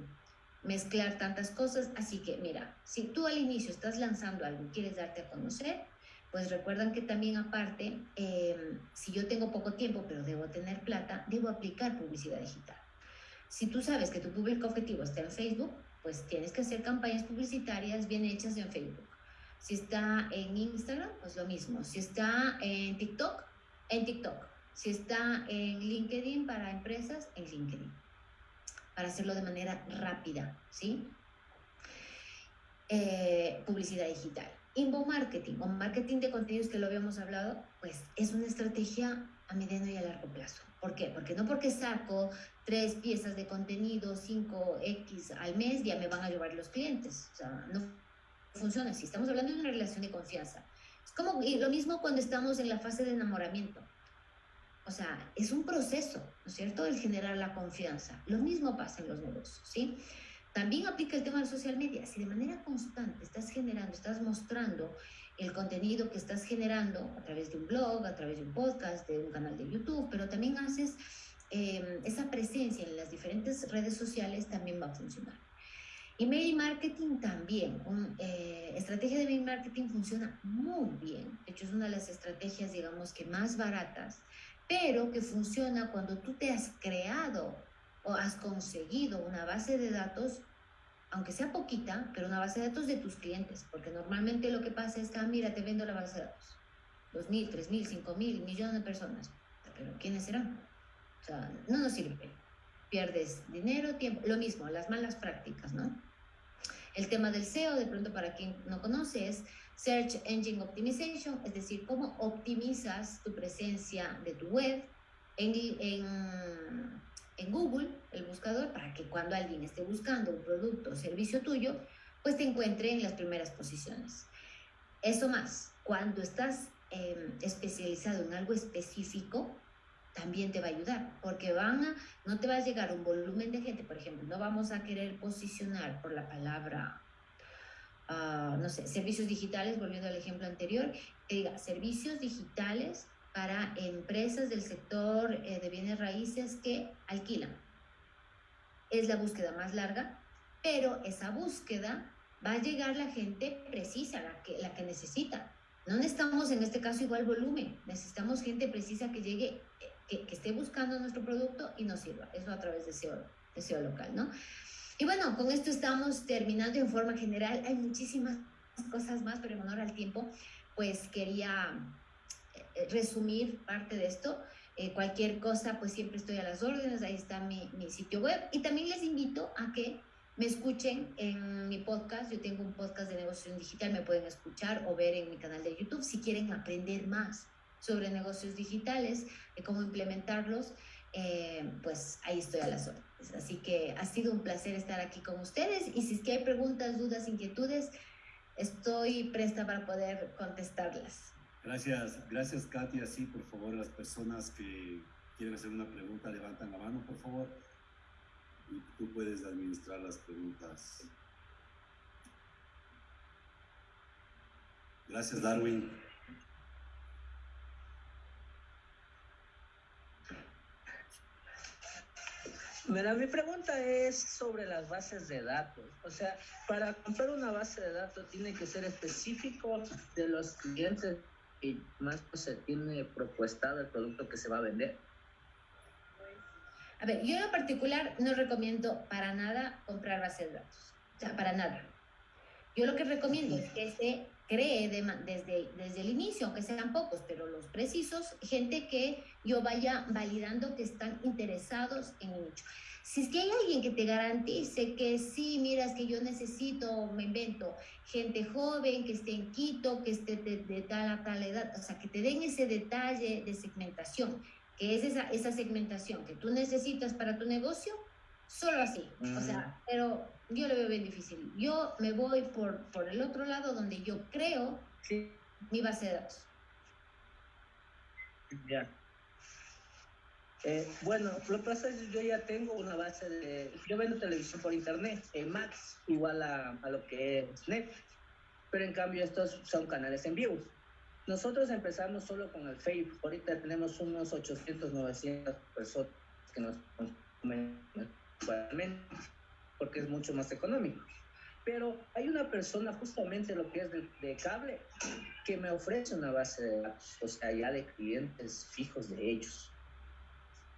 H: mezclar tantas cosas. Así que mira, si tú al inicio estás lanzando algo y quieres darte a conocer, pues recuerdan que también aparte, eh, si yo tengo poco tiempo pero debo tener plata, debo aplicar publicidad digital. Si tú sabes que tu público objetivo está en Facebook, pues tienes que hacer campañas publicitarias bien hechas en Facebook. Si está en Instagram, pues lo mismo. Si está en TikTok, en TikTok. Si está en LinkedIn para empresas, en LinkedIn para hacerlo de manera rápida, ¿sí? Eh, publicidad digital. Inbound marketing o marketing de contenidos que lo habíamos hablado, pues es una estrategia a mediano y a largo plazo. ¿Por qué? Porque no porque saco tres piezas de contenido, 5X al mes, ya me van a llevar los clientes. O sea, no funciona así. Estamos hablando de una relación de confianza. Es como y lo mismo cuando estamos en la fase de enamoramiento. O sea, es un proceso, ¿no es cierto?, el generar la confianza. Lo mismo pasa en los negocios, ¿sí? También aplica el tema de social media. Si de manera constante estás generando, estás mostrando el contenido que estás generando a través de un blog, a través de un podcast, de un canal de YouTube, pero también haces eh, esa presencia en las diferentes redes sociales, también va a funcionar. Email marketing también. Un, eh, estrategia de email marketing funciona muy bien. De hecho, es una de las estrategias, digamos, que más baratas, pero que funciona cuando tú te has creado o has conseguido una base de datos, aunque sea poquita, pero una base de datos de tus clientes, porque normalmente lo que pasa es que, ah, mira, te vendo la base de datos. Dos mil, tres mil, cinco mil, millones de personas. Pero ¿quiénes serán? O sea, no nos sirve. Pierdes dinero, tiempo, lo mismo, las malas prácticas, ¿no? El tema del SEO, de pronto para quien no conoce, es Search Engine Optimization, es decir, cómo optimizas tu presencia de tu web en, en, Google, el buscador, para que cuando alguien esté buscando un producto o servicio tuyo, pues te encuentre en las primeras posiciones. Eso más, cuando estás eh, especializado en algo específico, también te va a ayudar, porque van a, no te va a llegar un volumen de gente, por ejemplo, no vamos a querer posicionar por la palabra, uh, no sé, servicios digitales, volviendo al ejemplo anterior, que diga servicios digitales para empresas del sector eh, de bienes raíces que alquilan. Es la búsqueda más larga, pero esa búsqueda va a llegar la gente precisa, la que, la que necesita. No necesitamos en este caso igual volumen, necesitamos gente precisa que llegue, que, que esté buscando nuestro producto y nos sirva. Eso a través de SEO, de SEO local, ¿no? Y bueno, con esto estamos terminando en forma general. Hay muchísimas cosas más, pero en honor al tiempo, pues quería eh, resumir parte de esto. Eh, cualquier cosa, pues siempre estoy a las órdenes, ahí está mi, mi, sitio web. Y también les invito a que me escuchen en mi podcast. Yo tengo un podcast de negocios digital, me pueden escuchar o ver en mi canal de YouTube si quieren aprender más sobre negocios digitales, de cómo implementarlos. Eh, pues ahí estoy a las órdenes. Así que ha sido un placer estar aquí con ustedes y si es que hay preguntas, dudas, inquietudes, estoy presta para poder contestarlas.
B: Gracias, gracias Katia. Sí, por favor, las personas que quieren hacer una pregunta, levantan la mano, por favor. Y tú puedes administrar las preguntas. Gracias, Darwin.
I: Mira, mi pregunta es sobre las bases de datos. O sea, para comprar una base de datos tiene que ser específico de los clientes y más pues, se tiene propuestado el producto que se va a vender.
H: A ver, yo en particular no recomiendo para nada comprar base de datos. O sea, para nada. Yo lo que recomiendo es que se cree de, desde, desde el inicio, aunque sean pocos, pero los precisos, gente que yo vaya validando que están interesados en el nicho. Si es que hay alguien que te garantice que sí, mira, es que yo necesito, me invento, gente joven que esté en Quito, que esté de, de tal a tal edad, o sea, que te den ese detalle de segmentación, que es esa, esa segmentación que tú necesitas para tu negocio, solo así. O sea, pero yo lo veo bien difícil. Yo me voy por, por el otro lado donde yo creo
I: sí.
H: mi base de datos.
I: Ya. Eh, bueno, lo que pasa es que yo ya tengo una base de... Yo vendo televisión por internet, en Max, igual a, a lo que es Netflix, pero en cambio estos son canales en vivo. Nosotros empezamos solo con el Facebook, ahorita tenemos unos 800, 900 personas que nos consumen porque es mucho más económico. Pero hay una persona justamente lo que es de, de, cable que me ofrece una base de datos, o sea, ya de clientes fijos de ellos.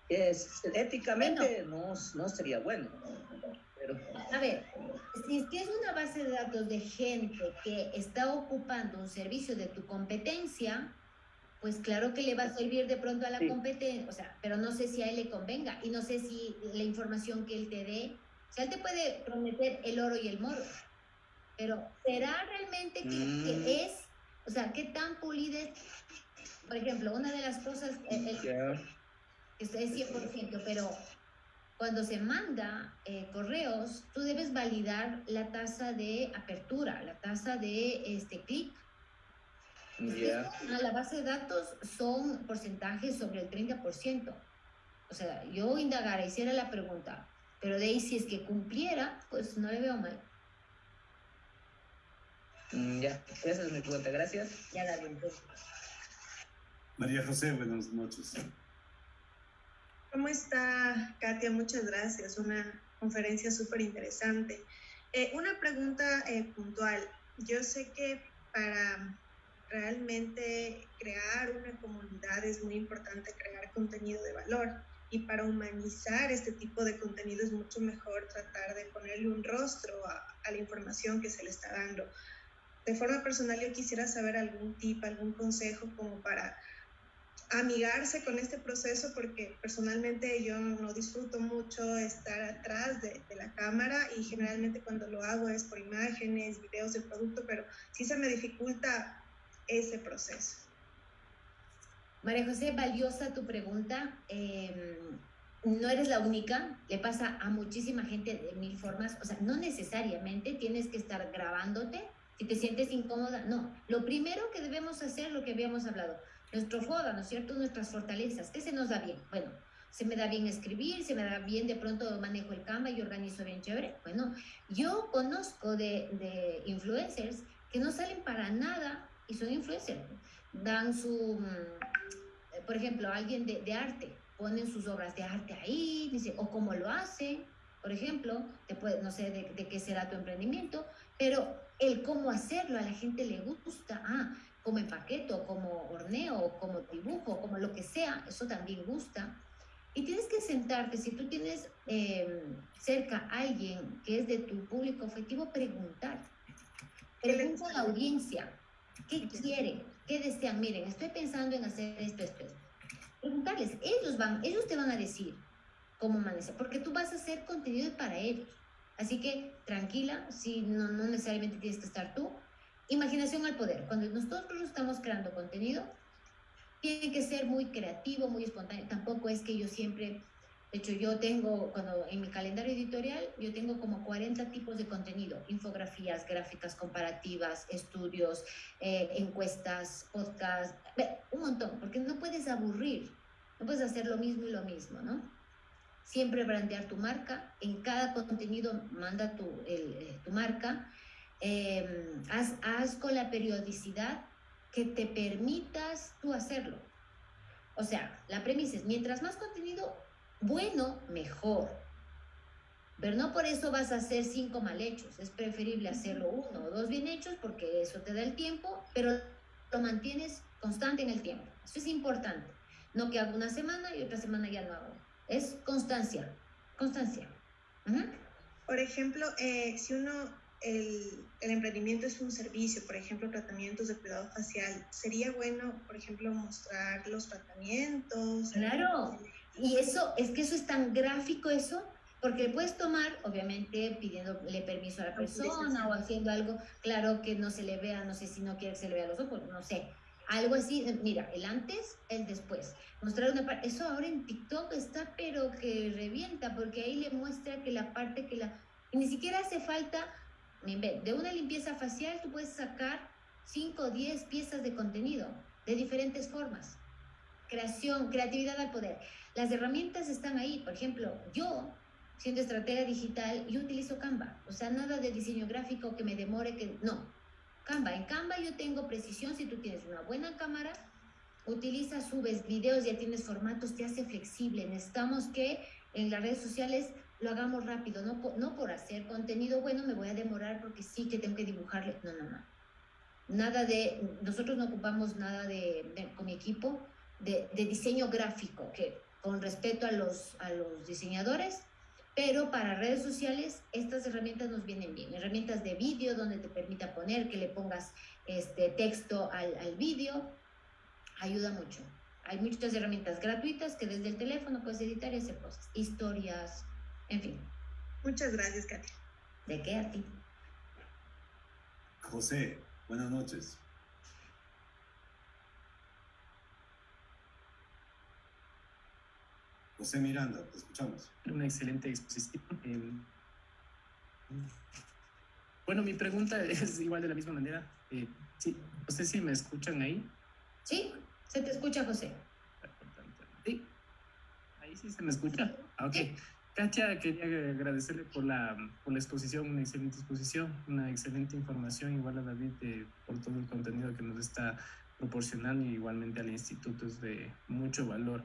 I: Es, éticamente bueno. no, no sería bueno. Pero...
H: A ver, si es que es una base de datos de gente que está ocupando un servicio de tu competencia, pues claro que le va a servir de pronto a la
I: Sí.
H: competencia, o sea, pero no sé si a él le convenga y no sé si la información que él te dé, o sea, él te puede prometer el oro y el moro, pero ¿será realmente que, que
I: Mm.
H: es, o sea, qué tan pulida es? Por ejemplo, una de las cosas, eh, eh, esto es 100%, pero cuando se manda eh, correos, tú debes validar la tasa de apertura, la tasa de este clic.
I: Ya.
H: A la base de datos son porcentajes sobre el 30%. O sea, yo indagara, hiciera la pregunta, pero de ahí si es que cumpliera, pues no le veo mal.
I: Ya, esa es mi pregunta, gracias.
H: Ya la vi.
B: María José, buenas noches.
A: ¿Cómo está, Katia? Muchas gracias. Una conferencia súper interesante. Eh, una pregunta eh, puntual. Yo sé que para realmente crear una comunidad es muy importante crear contenido de valor y para humanizar este tipo de contenido es mucho mejor tratar de ponerle un rostro a, a la información que se le está dando. De forma personal yo quisiera saber algún tip, algún consejo como para amigarse con este proceso porque personalmente yo no disfruto mucho estar atrás de, de, la cámara y generalmente cuando lo hago es por imágenes, videos del producto, pero sí se me dificulta ese proceso.
H: María José, valiosa tu pregunta. Eh, no eres la única, le pasa a muchísima gente de mil formas, o sea, no necesariamente tienes que estar grabándote si te sientes incómoda, no. Lo primero que debemos hacer, lo que habíamos hablado, nuestro FODA, ¿no es cierto? Nuestras fortalezas, ¿qué se nos da bien? Bueno, se me da bien escribir, se me da bien, de pronto manejo el Canva y organizo bien chévere. Bueno, yo conozco de influencers que no salen para nada y son influencers. Dan su, mm, por ejemplo, alguien de, de arte, ponen sus obras de arte ahí, dice, o cómo lo hacen, por ejemplo, te puede, no sé de, de, qué será tu emprendimiento, pero el cómo hacerlo a la gente le gusta, ah, como empaqueto, como horneo, como dibujo, como lo que sea, eso también gusta. Y tienes que sentarte, si tú tienes eh, cerca a alguien que es de tu público objetivo, preguntar. Pregunta a la audiencia, ¿qué quieren? ¿Qué desean? Miren, estoy pensando en hacer esto, esto, esto. Preguntarles, ellos van, ellos te van a decir cómo manejar, porque tú vas a hacer contenido para ellos. Así que tranquila, si no, no necesariamente tienes que estar tú. Imaginación al poder. Cuando nosotros estamos creando contenido, tiene que ser muy creativo, muy espontáneo. Tampoco es que yo siempre, de hecho yo tengo, cuando en mi calendario editorial, yo tengo como 40 tipos de contenido, infografías, gráficas comparativas, estudios, eh, encuestas, podcasts, un montón, porque no puedes aburrir, no puedes hacer lo mismo y lo mismo, ¿no? Siempre brandear tu marca, en cada contenido manda tu, el, tu marca, eh, haz, haz con la periodicidad que te permitas tú hacerlo. O sea, la premisa es, mientras más contenido bueno, mejor. Pero no por eso vas a hacer cinco mal hechos. Es preferible hacerlo uno o dos bien hechos porque eso te da el tiempo, pero lo mantienes constante en el tiempo. Eso es importante. No que hago una semana y otra semana ya no hago. Es constancia. Constancia. Uh -huh.
A: Por ejemplo, eh, si uno el, el, emprendimiento es un servicio, por ejemplo, tratamientos de cuidado facial, sería bueno, por ejemplo, mostrar los tratamientos.
H: Claro, y eso, es que eso es tan gráfico eso, porque puedes tomar, obviamente, pidiéndole permiso a la persona o haciendo algo, claro que no se le vea, no sé si no quiere que se le vea los ojos, no sé, algo así, mira, el antes, el después. Mostrar una parte, eso ahora en TikTok está, pero que revienta, porque ahí le muestra que la parte que la, ni siquiera hace falta de una limpieza facial tú puedes sacar 5 o 10 piezas de contenido de diferentes formas. Creación, creatividad al poder. Las herramientas están ahí. Por ejemplo, yo, siendo estratega digital, yo utilizo Canva. O sea, nada de diseño gráfico que me demore, que no. Canva. En Canva yo tengo precisión. Si tú tienes una buena cámara, utiliza, subes videos, ya tienes formatos, te hace flexible. Necesitamos que en las redes sociales lo hagamos rápido, no no por hacer contenido bueno me voy a demorar porque sí que tengo que dibujarle, no, no, no. Nada de, nosotros no ocupamos nada de, de con mi equipo de, de, diseño gráfico, que con respeto a los, a los diseñadores, pero para redes sociales estas herramientas nos vienen bien, herramientas de vídeo donde te permita poner que le pongas este texto al, al vídeo, ayuda mucho. Hay muchas herramientas gratuitas que desde el teléfono puedes editar y hacer cosas, historias, en fin.
A: Muchas gracias, Katia.
H: ¿De qué a ti?
B: José, buenas noches. José Miranda, te escuchamos.
J: Una excelente exposición. Eh, bueno, mi pregunta es igual de la misma manera. Eh, sí, no sé si me escuchan ahí.
H: Sí, se te escucha, José.
J: Sí, ahí sí se me escucha. Ah, ok. Katia, quería agradecerle por la, por la exposición, una excelente exposición, una excelente información, igual a David eh, por todo el contenido que nos está proporcionando y igualmente al instituto es de mucho valor.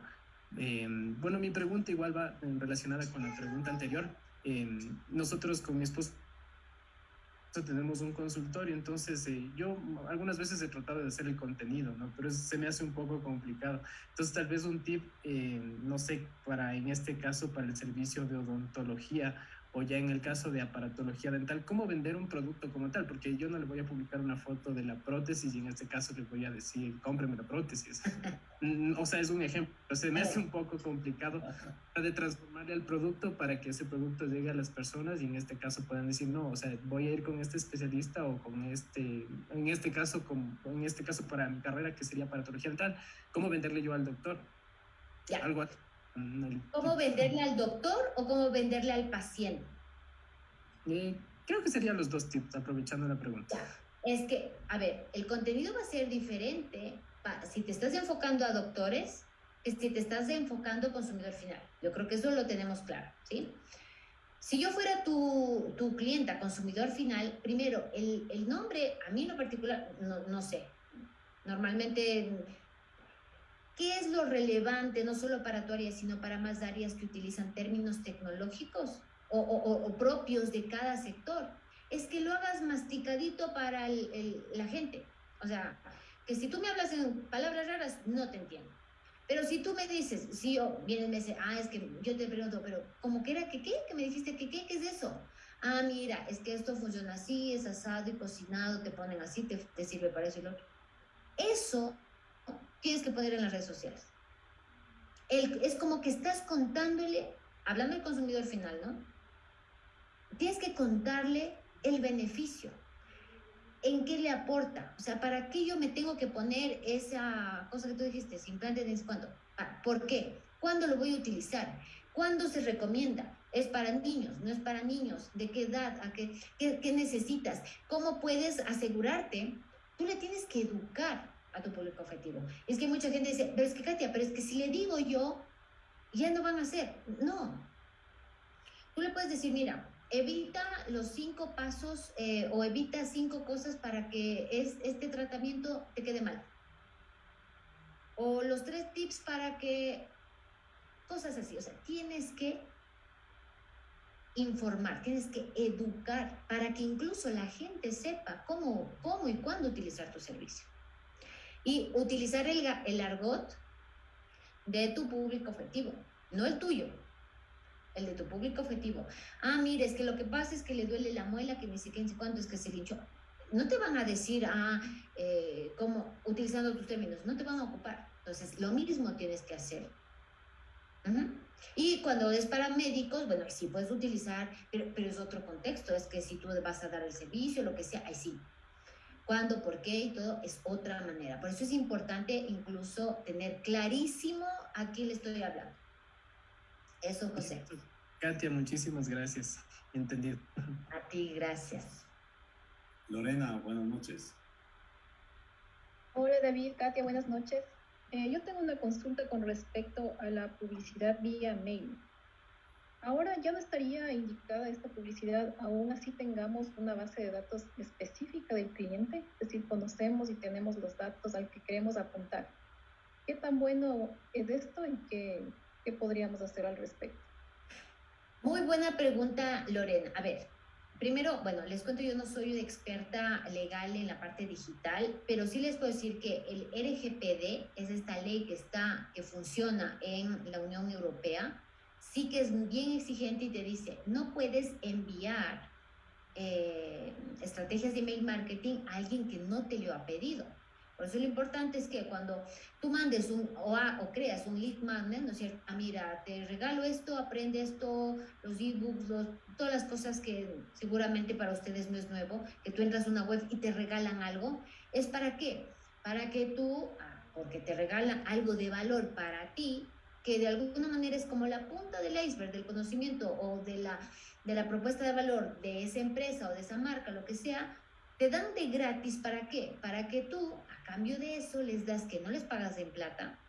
J: Eh, bueno, mi pregunta igual va relacionada con la pregunta anterior. Eh, nosotros con mi esposo tenemos un consultorio, entonces eh, yo algunas veces he tratado de hacer el contenido, ¿no? Pero se me hace un poco complicado. Entonces tal vez un tip, no sé, para en este caso para el servicio de odontología o ya en el caso de aparatología dental, cómo vender un producto como tal, porque yo no le voy a publicar una foto de la prótesis y en este caso le voy a decir, cómpreme la prótesis. *laughs* o sea, es un ejemplo, se me hace un poco complicado de transformar el producto para que ese producto llegue a las personas y en este caso puedan decir, no, o sea, voy a ir con este especialista o con este, en este caso, con, en este caso para mi carrera que sería aparatología dental, ¿cómo venderle yo al doctor? Algo así.
H: ¿Cómo venderle al doctor o cómo venderle al paciente?
J: Eh, creo que serían los dos tips, aprovechando la pregunta.
H: Es que, a ver, el contenido va a ser diferente si te estás enfocando a doctores que si te estás enfocando a consumidor final. Yo creo que eso lo tenemos claro, ¿sí? Si yo fuera tu, tu clienta, consumidor final, primero, el, el, nombre, a mí en lo particular, no, no sé. Normalmente ¿Qué es lo relevante, no solo para tu área, sino para más áreas que utilizan términos tecnológicos o, o, o propios de cada sector? Es que lo hagas masticadito para el, el, la gente. O sea, que si tú me hablas en palabras raras, no te entiendo. Pero si tú me dices, si yo, viene y me dice, ah, es que yo te pregunto, pero ¿cómo que era que qué? Que me dijiste que qué, ¿qué es eso? Ah, mira, es que esto funciona así, es asado y cocinado, te ponen así, te, te sirve para eso y lo otro. Eso tienes que poner en las redes sociales. El, es como que estás contándole, hablando del consumidor final, ¿no? Tienes que contarle el beneficio, en qué le aporta, o sea, ¿para qué yo me tengo que poner esa cosa que tú dijiste, implante de cuándo? ¿Por qué? ¿Cuándo lo voy a utilizar? ¿Cuándo se recomienda? ¿Es para niños? ¿No es para niños? ¿De qué edad? ¿A qué, qué, qué necesitas? ¿Cómo puedes asegurarte? Tú le tienes que educar a tu público objetivo. Es que mucha gente dice, pero es que Katia, pero es que si le digo yo, ya no van a hacer. No. Tú le puedes decir, mira, evita los cinco pasos eh, o evita cinco cosas para que es, este tratamiento te quede mal. O los tres tips para que cosas así. O sea, tienes que informar, tienes que educar para que incluso la gente sepa cómo, cómo y cuándo utilizar tu servicio y utilizar el, el argot de tu público objetivo, no el tuyo, el de tu público objetivo. Ah, mire, es que lo que pasa es que le duele la muela, que ni ni sé cuánto, es que se linchó. No te van a decir, ah, eh, como utilizando tus términos, no te van a ocupar. Entonces, lo mismo tienes que hacer. Y cuando es para médicos, bueno, sí puedes utilizar, pero, pero es otro contexto, es que si tú vas a dar el servicio, lo que sea, ahí sí, cuándo, por qué y todo es otra manera. Por eso es importante incluso tener clarísimo a quién le estoy hablando. Eso, José.
J: Katia, muchísimas gracias. Entendido.
H: A ti, gracias.
B: Lorena, buenas noches.
K: Hola David, Katia, buenas noches. Eh, yo tengo una consulta con respecto a la publicidad vía mail. Ahora ya no estaría indicada esta publicidad, aún así tengamos una base de datos específica del cliente, es decir, conocemos y tenemos los datos al que queremos apuntar. ¿Qué tan bueno es esto y qué, qué podríamos hacer al respecto?
H: Muy buena pregunta, Lorena. A ver, primero, bueno, les cuento, yo no soy una experta legal en la parte digital, pero sí les puedo decir que el RGPD es esta ley que está, que funciona en la Unión Europea, sí que es bien exigente y te dice, no puedes enviar eh, estrategias de email marketing a alguien que no te lo ha pedido. Por eso lo importante es que cuando tú mandes un o, a, o creas un lead magnet, ¿no es cierto? Ah, mira, te regalo esto, aprende esto, los ebooks, los, todas las cosas que seguramente para ustedes no es nuevo, que tú entras a una web y te regalan algo, ¿es para qué? Para que tú, ah, porque te regalan algo de valor para ti, que de alguna manera es como la punta del iceberg del conocimiento o de la, de la propuesta de valor de esa empresa o de esa marca, lo que sea, te dan de gratis para qué? Para que tú, a cambio de eso, les das que no les pagas en plata,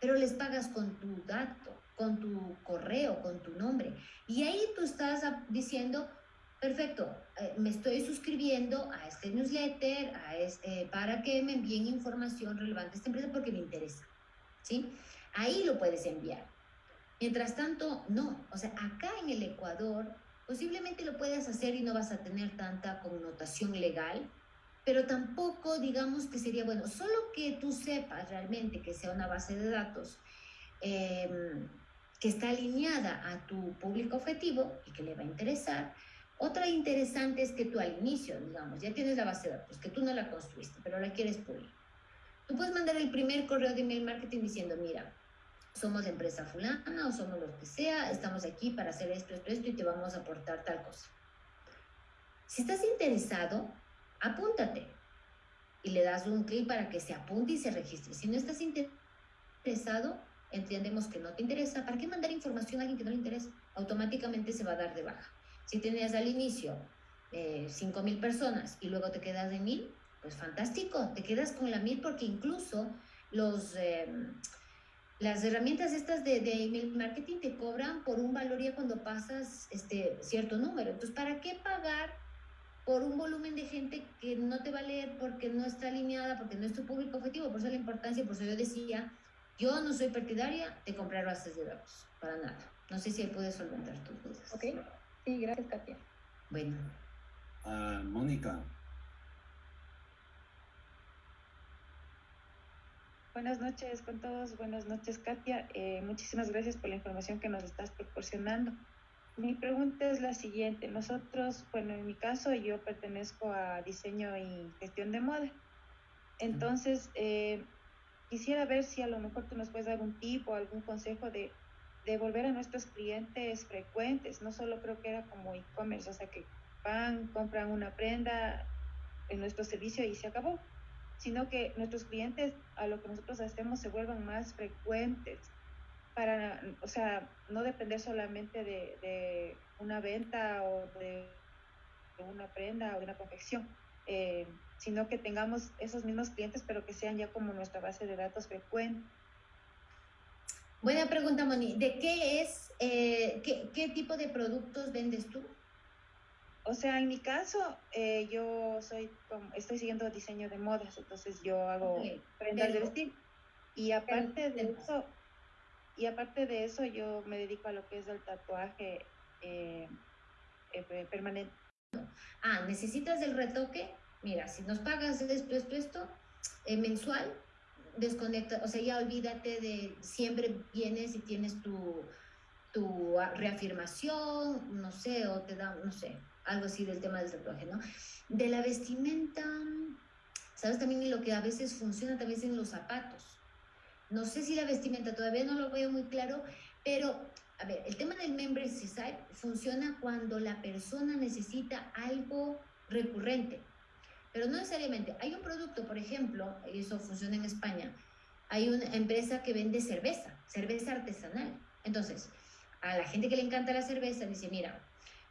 H: pero les pagas con tu dato, con tu correo, con tu nombre. Y ahí tú estás diciendo, perfecto, eh, me estoy suscribiendo a este newsletter a este, para que me envíen información relevante a esta empresa porque me interesa. ¿Sí? Ahí lo puedes enviar. Mientras tanto, no. O sea, acá en el Ecuador, posiblemente lo puedas hacer y no vas a tener tanta connotación legal, pero tampoco digamos que sería bueno, solo que tú sepas realmente que sea una base de datos em, que está alineada a tu público objetivo y que le va a interesar. Otra interesante es que tú al inicio, digamos, ya tienes la base de datos, que tú no la construiste, pero la quieres pulir. Tú puedes mandar el primer correo de email marketing diciendo, mira, somos empresa fulana o somos lo que sea, estamos aquí para hacer esto, esto, esto y te vamos a aportar tal cosa. Si estás interesado, apúntate y le das un clic para que se apunte y se registre. Si no estás interesado, entendemos que no te interesa. ¿Para qué mandar información a alguien que no le interesa? Automáticamente se va a dar de baja. Si tenías al inicio eh, 5.000 personas y luego te quedas de 1.000, pues fantástico, te quedas con la 1.000 porque incluso los... Eh, las herramientas estas de, de, email marketing te cobran por un valor ya cuando pasas este cierto número. Entonces, ¿para qué pagar por un volumen de gente que no te va a leer porque no está alineada, porque no es tu público objetivo? Por eso la importancia, por eso yo decía, yo no soy partidaria de comprar bases de datos, para nada. No sé si ahí puedes solventar tus dudas.
K: Ok, sí, gracias, Katia.
H: Bueno.
B: Uh, Mónica.
L: Buenas noches con todos, buenas noches Katia. Eh, muchísimas gracias por la información que nos estás proporcionando. Mi pregunta es la siguiente. Nosotros, bueno, en mi caso yo pertenezco a diseño y gestión de moda. Entonces, eh, quisiera ver si a lo mejor tú nos puedes dar un tip o algún consejo de, volver a nuestros clientes frecuentes. No solo creo que era como e-commerce, o sea que van, compran una prenda en nuestro servicio y se acabó sino que nuestros clientes a lo que nosotros hacemos se vuelvan más frecuentes para, o sea, no depender solamente de, de una venta o de, una prenda o de una confección, eh, sino que tengamos esos mismos clientes, pero que sean ya como nuestra base de datos frecuente.
H: Buena pregunta, Moni. ¿De qué es, eh, qué, qué tipo de productos vendes tú?
L: O sea, en mi caso, eh, yo soy, estoy siguiendo diseño de modas, entonces yo hago okay. prendas de vestir. Y aparte de eso, y aparte de eso, yo me dedico a lo que es el tatuaje eh, eh, permanente.
H: Ah, ¿necesitas el retoque? Mira, si nos pagas esto, esto, esto, mensual, desconecta, o sea, ya olvídate de siempre vienes y tienes tu, tu reafirmación, no sé, o te da, no sé, algo así del tema del tatuaje, ¿no? De la vestimenta, ¿sabes? También lo que a veces funciona también en los zapatos. No sé si la vestimenta, todavía no lo veo muy claro, pero, a ver, el tema del membership site funciona cuando la persona necesita algo recurrente, pero no necesariamente. Hay un producto, por ejemplo, y eso funciona en España, hay una empresa que vende cerveza, cerveza artesanal. Entonces, a la gente que le encanta la cerveza dice, mira,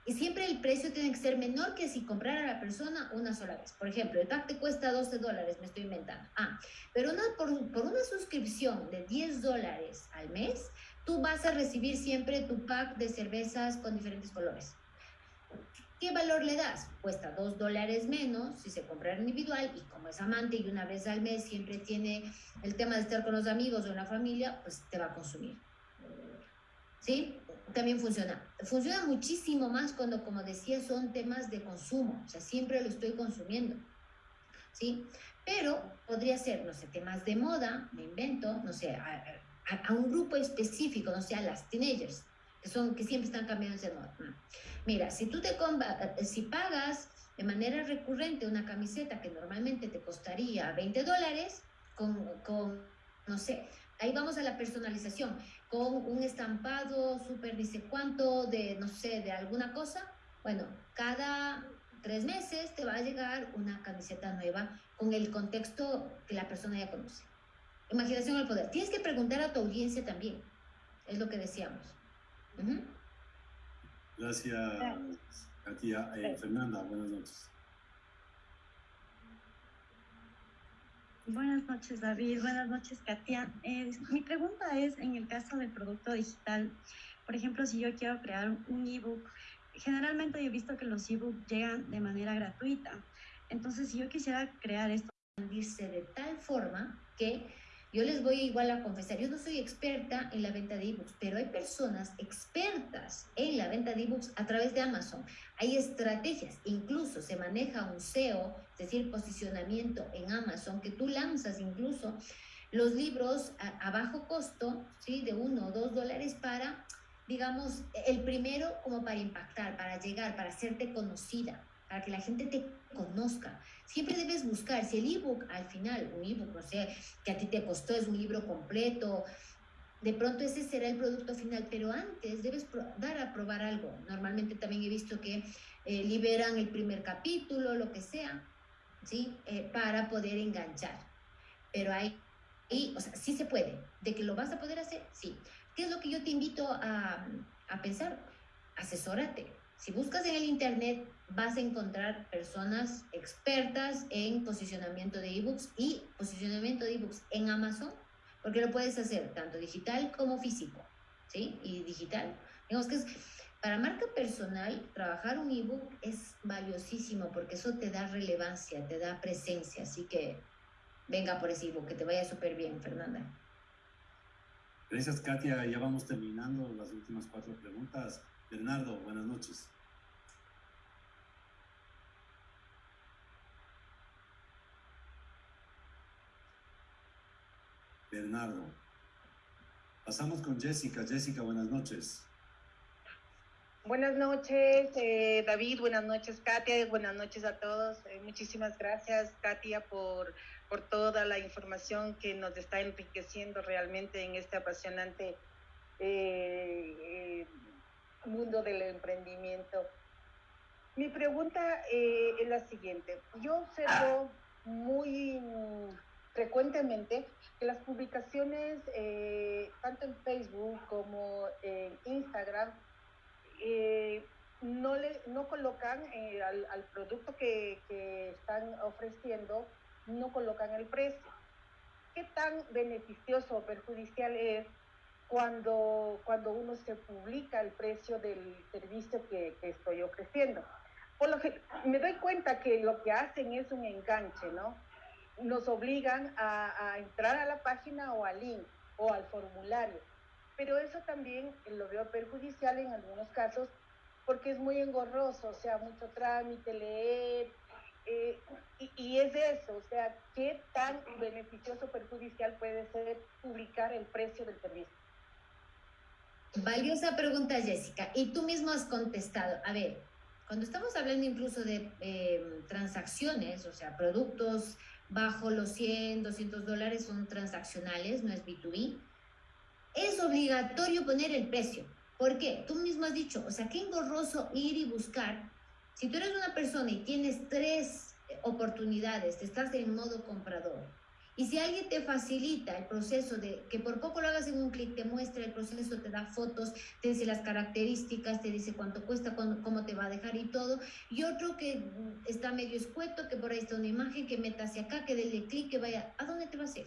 H: y siempre el precio tiene que ser menor que si comprara a la persona una sola vez. Por ejemplo, el pack te cuesta 12 dólares, me estoy inventando. Ah, pero una, por, por una suscripción de 10 dólares al mes, tú vas a recibir siempre tu pack de cervezas con diferentes colores. ¿Qué valor le das? Cuesta 2 dólares menos si se compra individual y como es amante y una vez al mes siempre tiene el tema de estar con los amigos o la familia, pues te va a consumir. ¿Sí? También funciona. Funciona muchísimo más cuando, como decía, son temas de consumo, o sea, siempre lo estoy consumiendo, ¿sí? Pero podría ser, no sé, temas de moda, me invento, no sé, a, a, a un grupo específico, no sé, a las teenagers, que son, que siempre están cambiando de moda. Mira, si tú te si pagas de manera recurrente una camiseta que normalmente te costaría 20 dólares, con, con, no sé, ahí vamos a la personalización, con un estampado súper dice cuánto de, no sé, de alguna cosa, bueno, cada tres meses te va a llegar una camiseta nueva con el contexto que la persona ya conoce. Imaginación al poder. Tienes que preguntar a tu audiencia también. Es lo que decíamos. Uh -huh.
B: Gracias, Katia. Eh, Fernanda, buenas noches.
M: Buenas noches, David. Buenas noches, Katia. Eh, mi pregunta es, en el caso del producto digital, por ejemplo, si yo quiero crear un ebook, generalmente yo he visto que los ebooks llegan de manera gratuita. Entonces, si yo quisiera crear esto...
H: Dice de tal forma que yo les voy igual a confesar, yo no soy experta en la venta de ebooks, pero hay personas expertas en la venta de ebooks a través de Amazon. Hay estrategias, incluso se maneja un SEO, es decir, posicionamiento en Amazon, que tú lanzas incluso los libros a, bajo costo, ¿sí? de uno o dos dólares para, digamos, el primero como para impactar, para llegar, para hacerte conocida para que la gente te conozca. Siempre debes buscar, si el ebook al final, un ebook, no sé, que a ti te costó, es un libro completo, de pronto ese será el producto final, pero antes debes dar a probar algo. Normalmente también he visto que eh, liberan el primer capítulo, lo que sea, ¿sí? Eh, para poder enganchar. Pero hay, y, o sea, sí se puede. ¿De que lo vas a poder hacer? Sí. ¿Qué es lo que yo te invito a, a pensar? Asesórate. Si buscas en el Internet, vas a encontrar personas expertas en posicionamiento de ebooks y posicionamiento de ebooks en Amazon, porque lo puedes hacer tanto digital como físico, ¿sí? Y digital. Digamos que es, para marca personal, trabajar un ebook es valiosísimo porque eso te da relevancia, te da presencia. Así que venga por ese ebook, que te vaya súper bien, Fernanda.
B: Gracias, Katia. Ya vamos terminando las últimas cuatro preguntas. Bernardo, buenas noches. Bernardo. Pasamos con Jessica. Jessica, buenas noches.
N: Buenas noches, eh, David. Buenas noches, Katia. Buenas noches a todos. Eh, muchísimas gracias, Katia, por, por toda la información que nos está enriqueciendo realmente en este apasionante eh, mundo del emprendimiento. Mi pregunta es la siguiente. Yo observo muy frecuentemente que las publicaciones, eh, tanto en Facebook como en Instagram, eh, no, le, no colocan eh, al, al, producto que, que, están ofreciendo, no colocan el precio. ¿Qué tan beneficioso o perjudicial es cuando, cuando uno se publica el precio del servicio que, que estoy ofreciendo? Por lo que me doy cuenta que lo que hacen es un enganche, ¿no? nos obligan a, a, entrar a la página o al link o al formulario. Pero eso también lo veo perjudicial en algunos casos porque es muy engorroso, o sea, mucho trámite, leer, eh, y, y, es eso, o sea, qué tan beneficioso perjudicial puede ser publicar el precio del servicio.
H: Valiosa pregunta, Jessica, y tú mismo has contestado. A ver, cuando estamos hablando incluso de eh, transacciones, o sea, productos bajo los 100, 200 dólares son transaccionales, no es B2B. Es obligatorio poner el precio. ¿Por qué? Tú mismo has dicho, o sea, qué engorroso ir y buscar. Si tú eres una persona y tienes tres oportunidades, estás en modo comprador, y si alguien te facilita el proceso de que por poco lo hagas en un clic, te muestra el proceso, te da fotos, te dice las características, te dice cuánto cuesta, cuándo, cómo te va a dejar y todo. Y otro que está medio escueto, que por ahí está una imagen, que meta hacia acá, que dele clic, que vaya. ¿A dónde te va a hacer?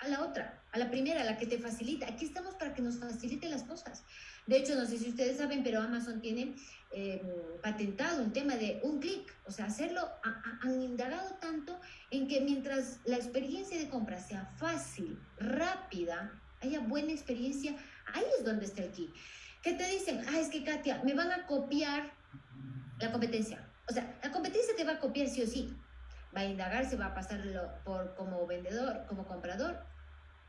H: A la otra, a la primera, a la que te facilita. Aquí estamos para que nos facilite las cosas. De hecho, no sé si ustedes saben, pero Amazon tiene eh, patentado un tema de un clic, o sea, hacerlo, han indagado tanto en que mientras la experiencia de compra sea fácil, rápida, haya buena experiencia, ahí es donde está el key. ¿Qué te dicen? Ah, es que Katia, me van a copiar la competencia. O sea, la competencia te va a copiar sí o sí. Va a indagar, se va a pasarlo por como vendedor, como comprador.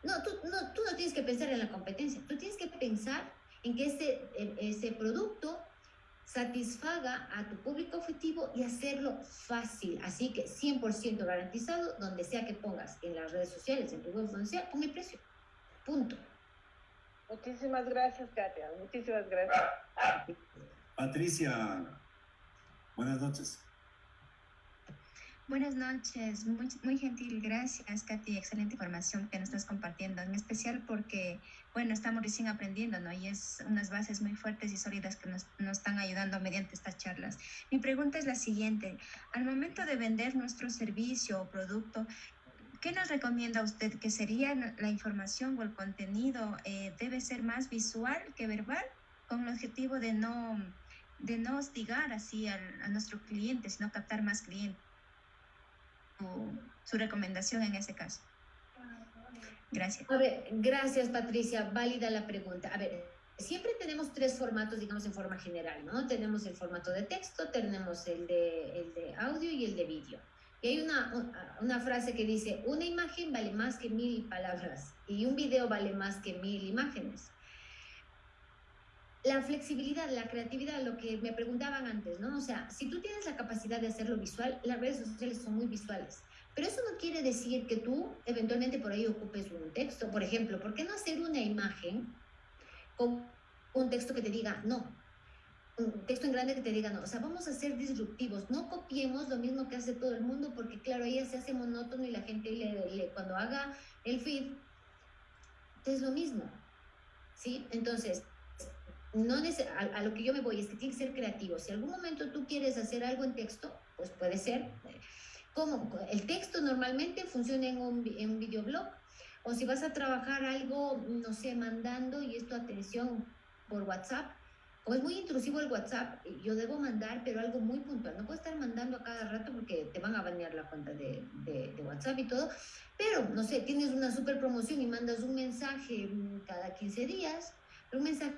H: No tú, no, tú no tienes que pensar en la competencia, tú tienes que pensar en que ese, ese producto satisfaga a tu público objetivo y hacerlo fácil. Así que 100% garantizado, donde sea que pongas en las redes sociales, en tu web donde sea, pon el precio. Punto.
N: Muchísimas gracias, Katia. Muchísimas gracias.
B: Patricia, buenas noches.
O: Buenas noches, muy, muy gentil, gracias Katy, excelente información que nos estás compartiendo, en especial porque, bueno, estamos recién aprendiendo, ¿no? Y es unas bases muy fuertes y sólidas que nos, nos están ayudando mediante estas charlas. Mi pregunta es la siguiente, al momento de vender nuestro servicio o producto, ¿qué nos recomienda usted? ¿Que sería la información o el contenido eh, debe ser más visual que verbal con el objetivo de no, de no hostigar así al, a nuestro cliente, sino captar más clientes? Su recomendación en ese caso. Gracias.
H: A ver, gracias Patricia, válida la pregunta. A ver, siempre tenemos tres formatos, digamos, en forma general, ¿no? Tenemos el formato de texto, tenemos el de, el de audio y el de vídeo. Y hay una, una frase que dice, una imagen vale más que mil palabras y un video vale más que mil imágenes. La flexibilidad, la creatividad, lo que me preguntaban antes, ¿no? O sea, si tú tienes la capacidad de hacerlo visual, las redes sociales son muy visuales. Pero eso no quiere decir que tú eventualmente por ahí ocupes un texto. Por ejemplo, ¿por qué no hacer una imagen con un texto que te diga no? Un texto en grande que te diga no. O sea, vamos a ser disruptivos. No copiemos lo mismo que hace todo el mundo porque, claro, ahí se hace monótono y la gente le, cuando haga el feed es lo mismo. ¿Sí? Entonces, no a, a, lo que yo me voy es que tiene que ser creativo. Si algún momento tú quieres hacer algo en texto, pues puede ser. Como el texto normalmente funciona en un, en un videoblog. O si vas a trabajar algo, no sé, mandando y esto atención por WhatsApp, o es muy intrusivo el WhatsApp, yo debo mandar, pero algo muy puntual. No puedo estar mandando a cada rato porque te van a banear la cuenta de, de, de WhatsApp y todo. Pero, no sé, tienes una super promoción y mandas un mensaje cada 15 días, un mensaje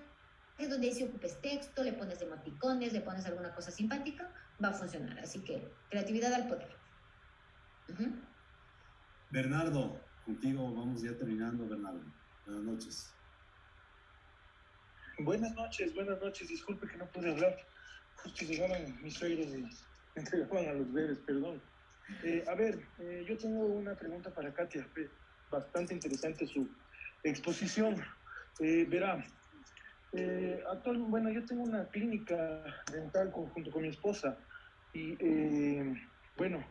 H: es donde si ocupes texto, le pones emoticones, le pones alguna cosa simpática, va a funcionar. Así que creatividad al poder. Uh -huh.
B: Bernardo, contigo vamos ya terminando, Bernardo. Buenas noches.
E: Buenas noches, buenas noches. Disculpe que no pude hablar. Justo llegaron mis suegros y me *laughs* entregaban a los bebés, perdón. Eh, a ver, eh, yo tengo una pregunta para Katia. Bastante interesante su exposición. Eh, verá, eh, actual, bueno, yo tengo una clínica dental con, junto con mi esposa y eh, bueno,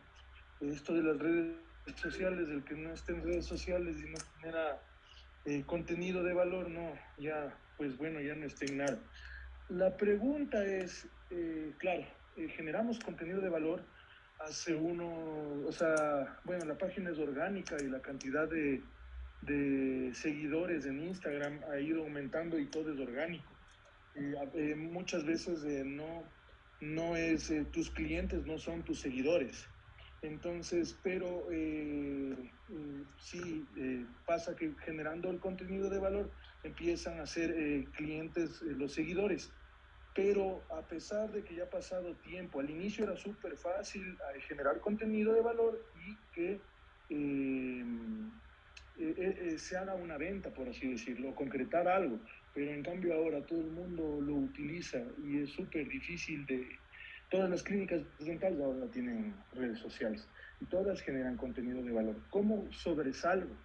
E: esto de las redes sociales, el que no esté en redes sociales y no genera eh, contenido de valor, no, ya, pues bueno, ya no está en nada. La pregunta es, eh, claro, eh, generamos contenido de valor hace uno, o sea, bueno, la página es orgánica y la cantidad de, de seguidores en Instagram ha ido aumentando y todo es orgánico. Eh, eh, muchas veces eh, no, no es, tus clientes no son tus seguidores. Entonces, pero sí pasa que generando el contenido de valor empiezan a ser clientes los seguidores. Pero a pesar de que ya ha pasado tiempo, al inicio era súper fácil generar contenido de valor y que eh, eh, se haga una venta, por así decirlo, concretar algo, pero en cambio ahora todo el mundo lo utiliza y es súper difícil de... Todas las clínicas dentales ahora tienen redes sociales y todas generan contenido de valor. ¿Cómo sobresalgo?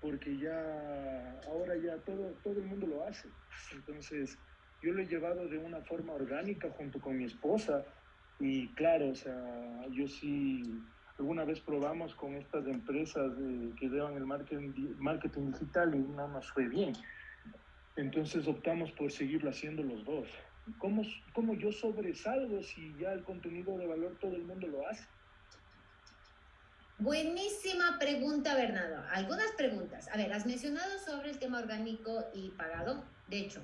E: Porque ya, ahora ya todo, todo el mundo lo hace. Entonces, yo lo he llevado de una forma orgánica junto con mi esposa y claro, o sea, yo sí alguna vez probamos con estas empresas eh, que llevan el marketing, marketing digital y no nos fue bien. Entonces optamos por seguirlo haciendo los dos. ¿Cómo, ¿Cómo yo sobresalgo si ya el contenido de valor todo el mundo lo hace?
H: Buenísima pregunta, Bernardo. Algunas preguntas. A ver, has mencionado sobre el tema orgánico y pagado. De hecho,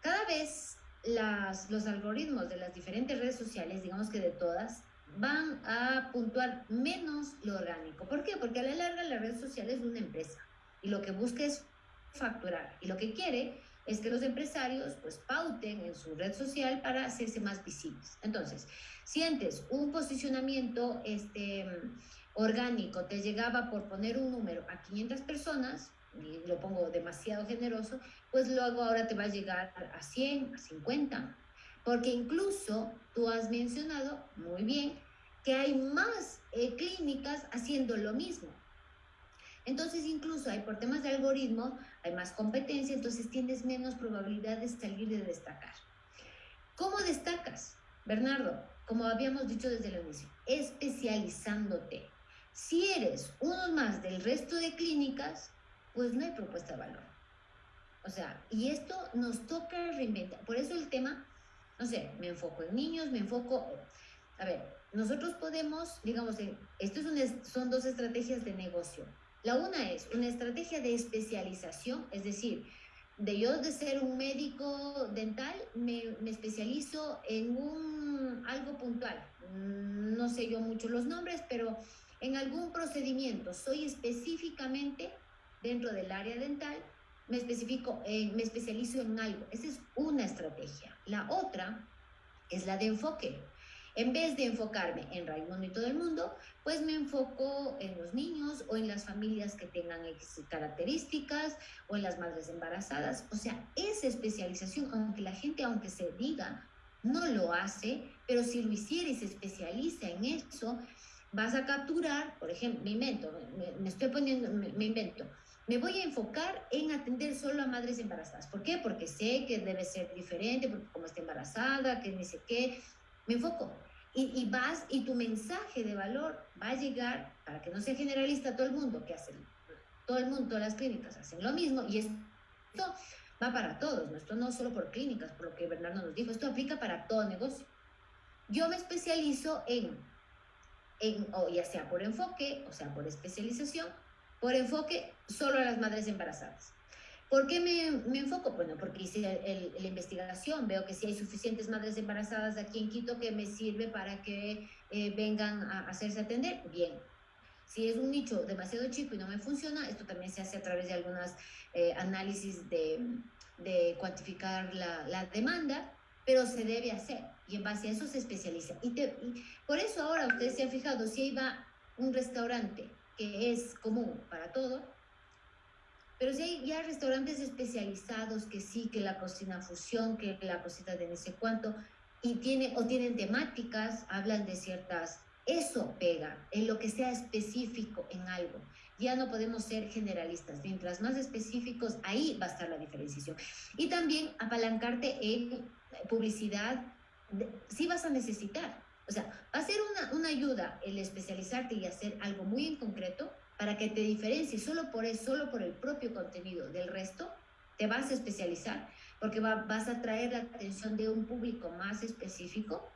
H: cada vez las, los algoritmos de las diferentes redes sociales, digamos que de todas, van a puntuar menos lo orgánico. ¿Por qué? Porque a la larga la red social es una empresa y lo que busca es facturar y lo que quiere es que los empresarios pues pauten en su red social para hacerse más visibles. Entonces, si antes un posicionamiento este, orgánico te llegaba por poner un número a 500 personas, y lo pongo demasiado generoso, pues luego ahora te va a llegar a 100, a 50, Porque incluso tú has mencionado muy bien que hay más eh, clínicas haciendo lo mismo. Entonces, incluso hay por temas de algoritmo, hay más competencia, entonces tienes menos probabilidad de salir de destacar. ¿Cómo destacas, Bernardo? Como habíamos dicho desde el inicio, especializándote. Si eres uno más del resto de clínicas, pues no hay propuesta de valor. O sea, y esto nos toca reinventar. Por eso el tema, no sé, me enfoco en niños, me enfoco... A ver, nosotros podemos, digamos, esto es son dos estrategias de negocio. La una es una estrategia de especialización, es decir, de yo de ser un médico dental, me, me, especializo en un, algo puntual. Mm, no sé yo mucho los nombres, pero en algún procedimiento. Soy específicamente dentro del área dental, me, especifico, eh, me especializo en algo. Esa es una estrategia. La otra es la de enfoque. En vez de enfocarme en Raimundo y todo el mundo, pues me enfoco en los niños o en las familias que tengan características o en las madres embarazadas. O sea, esa especialización, aunque la gente, aunque se diga, no lo hace, pero si lo hiciera se especializa en eso, vas a capturar, por ejemplo, me invento, me, estoy poniendo, me, invento, me voy a enfocar en atender solo a madres embarazadas. ¿Por qué? Porque sé que debe ser diferente, porque como está embarazada, que ni sé qué, me enfoco. Y, y, vas, y tu mensaje de valor va a llegar, para que no sea generalista todo el mundo, que hacen, todo el mundo, todas las clínicas hacen lo mismo, y esto va para todos, ¿no? esto no solo por clínicas, por lo que Bernardo nos dijo, esto aplica para todo negocio. Yo me especializo en o ya sea por enfoque, o sea por especialización, por enfoque solo a las madres embarazadas. ¿Por qué me, me enfoco? Bueno, porque hice la investigación, veo que si hay suficientes madres embarazadas aquí en Quito que me sirve para que eh, vengan a hacerse atender, bien. Si es un nicho demasiado chico y no me funciona, esto también se hace a través de algunos eh, análisis de, de cuantificar la, la demanda pero se debe hacer y en base a eso se especializa. Y, por eso ahora ustedes se han fijado, si iba un restaurante que es común para todo, pero si hay ya restaurantes especializados que sí, que la cocina fusión, que la cocina de no sé cuánto, y tiene, o tienen temáticas, hablan de ciertas, eso pega, en lo que sea específico en algo. Ya no podemos ser generalistas. Mientras más específicos, ahí va a estar la diferenciación. Y también apalancarte en publicidad, sí vas a necesitar. O sea, va a ser una, una, ayuda el especializarte y hacer algo muy en concreto para que te diferencies solo por eso, solo por el propio contenido del resto, te vas a especializar porque vas a traer la atención de un público más específico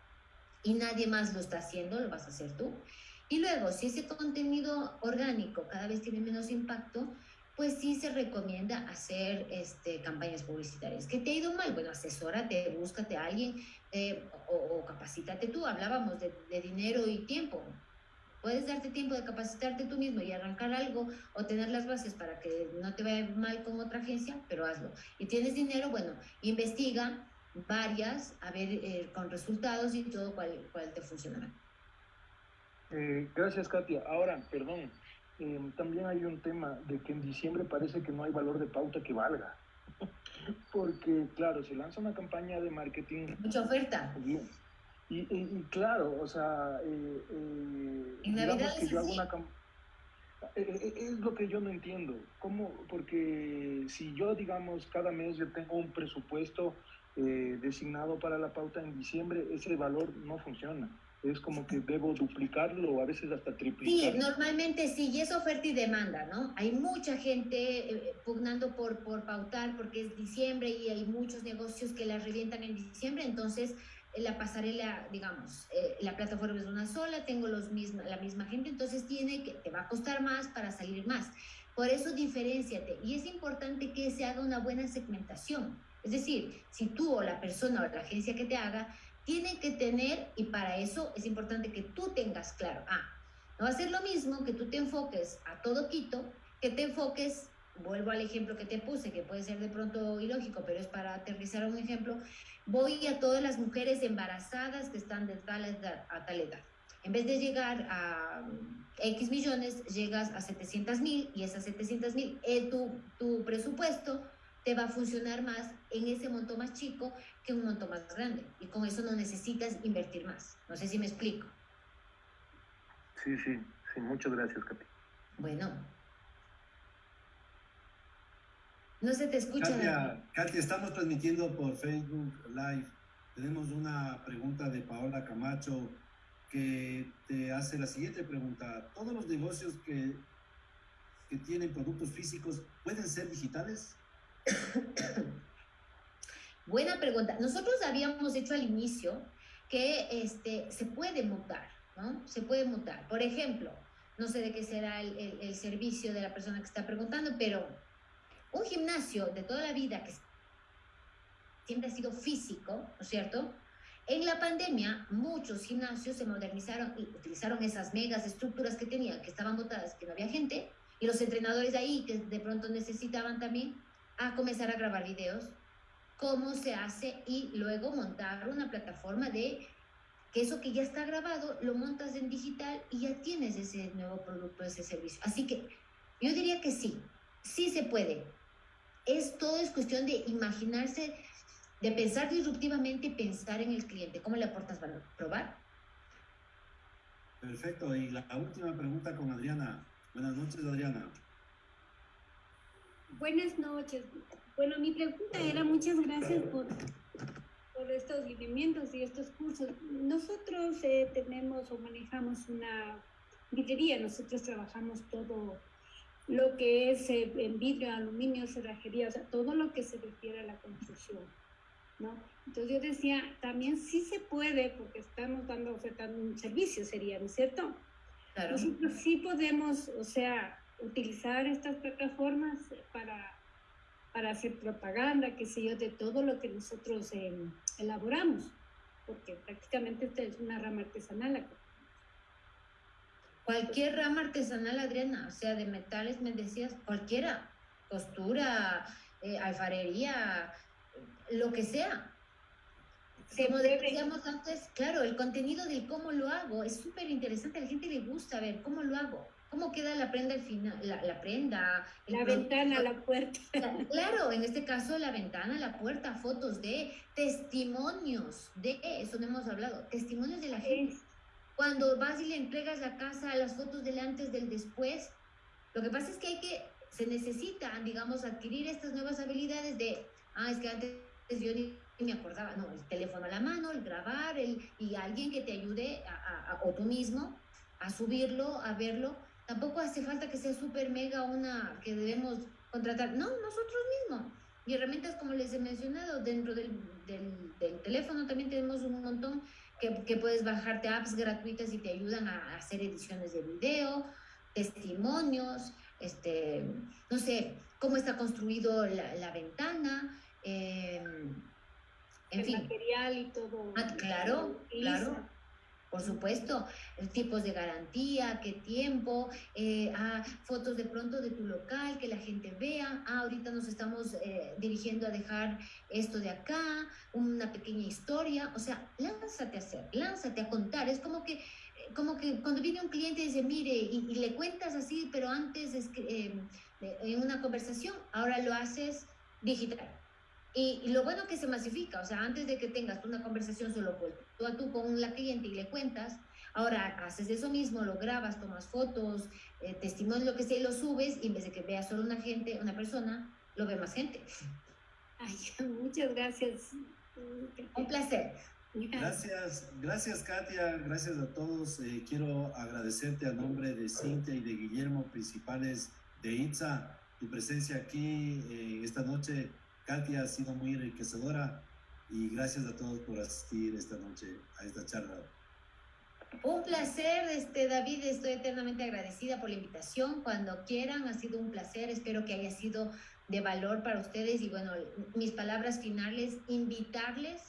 H: y nadie más lo está haciendo, lo vas a hacer tú. Y luego, si ese contenido orgánico cada vez tiene menos impacto, pues sí se recomienda hacer este, campañas publicitarias. ¿Qué te ha ido mal? Bueno, asesórate, búscate a alguien eh, o, capacítate tú. Hablábamos de, dinero y tiempo. Puedes darte tiempo de capacitarte tú mismo y arrancar algo o tener las bases para que no te vaya mal con otra agencia, pero hazlo. Y tienes dinero, bueno, investiga varias, a ver eh, con resultados y todo cuál, cuál te funcionará.
E: Eh, gracias, Katia. Ahora, perdón, eh, también hay un tema de que en diciembre parece que no hay valor de pauta que valga. *laughs* Porque, claro, se lanza una campaña de marketing.
H: Mucha oferta.
E: Y, y, claro, o sea, eh, eh, digamos que yo hago una es lo que yo no entiendo. ¿Cómo? Porque si yo, digamos, cada mes yo tengo un presupuesto designado para la pauta en diciembre, ese valor no funciona es como que debo duplicarlo o a veces hasta triplicarlo.
H: Sí, normalmente sí, y es oferta y demanda, ¿no? Hay mucha gente eh, pugnando por, por pautar porque es diciembre y hay muchos negocios que la revientan en diciembre, entonces eh, la pasarela, digamos, eh, la plataforma es una sola, tengo los misma, la misma gente, entonces tiene que, te va a costar más para salir más. Por eso diferenciate y es importante que se haga una buena segmentación. Es decir, si tú o la persona o la agencia que te haga tiene que tener, y para eso es importante que tú tengas claro, ah, no va a ser lo mismo que tú te enfoques a todo Quito, que te enfoques, vuelvo al ejemplo que te puse, que puede ser de pronto ilógico, pero es para aterrizar un ejemplo, voy a todas las mujeres embarazadas que están de tal edad a tal edad. En vez de llegar a X millones, llegas a 700 mil y esas 700 mil, eh, tu, tu presupuesto te va a funcionar más en ese monto más chico que un monto más grande. Y con eso no necesitas invertir más. No sé si me explico.
E: Sí, sí, sí. Muchas gracias, Katy.
H: Bueno. No se te escucha.
B: Katia, Katia, estamos transmitiendo por Facebook Live. Tenemos una pregunta de Paola Camacho que te hace la siguiente pregunta. ¿Todos los negocios que, que tienen productos físicos pueden ser digitales? *coughs*
H: Buena pregunta. Nosotros habíamos hecho al inicio que este, se puede mutar, ¿no? Se puede mutar. Por ejemplo, no sé de qué será el, el, el servicio de la persona que está preguntando, pero un gimnasio de toda la vida que siempre ha sido físico, ¿no es cierto? En la pandemia, muchos gimnasios se modernizaron y utilizaron esas megas estructuras que tenían, que estaban botadas, que no había gente, y los entrenadores de ahí, que de pronto necesitaban también, a comenzar a grabar videos, cómo se hace y luego montar una plataforma de que eso que ya está grabado lo montas en digital y ya tienes ese nuevo producto, ese servicio. Así que yo diría que sí, sí se puede. Es todo es cuestión de imaginarse, de pensar disruptivamente y pensar en el cliente. ¿Cómo le aportas valor? ¿Probar?
B: Perfecto. Y la última pregunta con Adriana. Buenas noches, Adriana.
P: Buenas noches. Bueno, mi pregunta era muchas gracias por, por estos lineamientos y estos cursos. Nosotros eh, tenemos o manejamos una vidrería, nosotros trabajamos todo lo que es eh, en vidrio, aluminio, cerrajería, o sea, todo lo que se refiere a la construcción, ¿no? Entonces yo decía, también sí se puede, porque estamos dando, ofertando un servicio, sería, ¿no es cierto?
H: Claro.
P: Nosotros sí podemos, o sea, utilizar estas plataformas para, para hacer propaganda, qué sé yo, de todo lo que nosotros eh, elaboramos, porque prácticamente esta es una rama artesanal.
H: Cualquier rama artesanal, Adriana, o sea, de metales, me decías, cualquiera, costura, eh, alfarería, lo que sea. Como decíamos antes, claro, el contenido del cómo lo hago es súper interesante, a la gente le gusta ver cómo lo hago, cómo queda la prenda al final, la, la prenda.
P: La ventana, la puerta. *laughs*
H: Claro, en este caso la ventana, la puerta, fotos de testimonios de, eso no hemos hablado, testimonios de la gente. Cuando vas y le entregas la casa, las fotos del antes, del después, lo que pasa es que hay que, se necesitan, digamos, adquirir estas nuevas habilidades de, ah, es que antes yo ni, ni me acordaba, no, el teléfono a la mano, el grabar, el, y alguien que te ayude, a, a- a- o tú mismo, a subirlo, a verlo. Tampoco hace falta que sea súper mega una que debemos contratar, no, nosotros mismos. Y herramientas, como les he mencionado, dentro del, del, del teléfono también tenemos un montón que, que puedes bajarte apps gratuitas y te ayudan a hacer ediciones de video, testimonios, este, no sé, cómo está construido la, la ventana, eh, en
P: el
H: fin.
P: material y todo.
H: Ah, claro, claro. Por supuesto, eh, tipos de garantía, qué tiempo, eh, ah, fotos de pronto de tu local, que la gente vea, ah, ahorita nos estamos eh, dirigiendo a dejar esto de acá, una pequeña historia, o sea, lánzate a hacer, lánzate a contar, es como que, eh, como que cuando viene un cliente y dice, mire, y, le cuentas así, pero antes es que, en una conversación, ahora lo haces digital. Y, y lo bueno que se masifica, o sea, antes de que tengas una conversación solo por tú a tú con la cliente y le cuentas, ahora haces eso mismo, lo grabas, tomas fotos, eh, testimonios, lo que sea, y lo subes, y en vez de que vea solo una gente, una persona, lo ve más gente.
P: Ay, *laughs* muchas gracias.
H: Un placer.
B: Gracias, gracias Katia, gracias a todos. Eh, quiero agradecerte a nombre de Cintia y de Guillermo, principales de ITSA, tu presencia aquí eh, esta noche. Katia ha sido muy enriquecedora y gracias a todos por asistir esta noche a esta charla.
H: Un placer, este, David, estoy eternamente agradecida por la invitación. Cuando quieran, ha sido un placer. Espero que haya sido de valor para ustedes. Y bueno, mis palabras finales, invitarles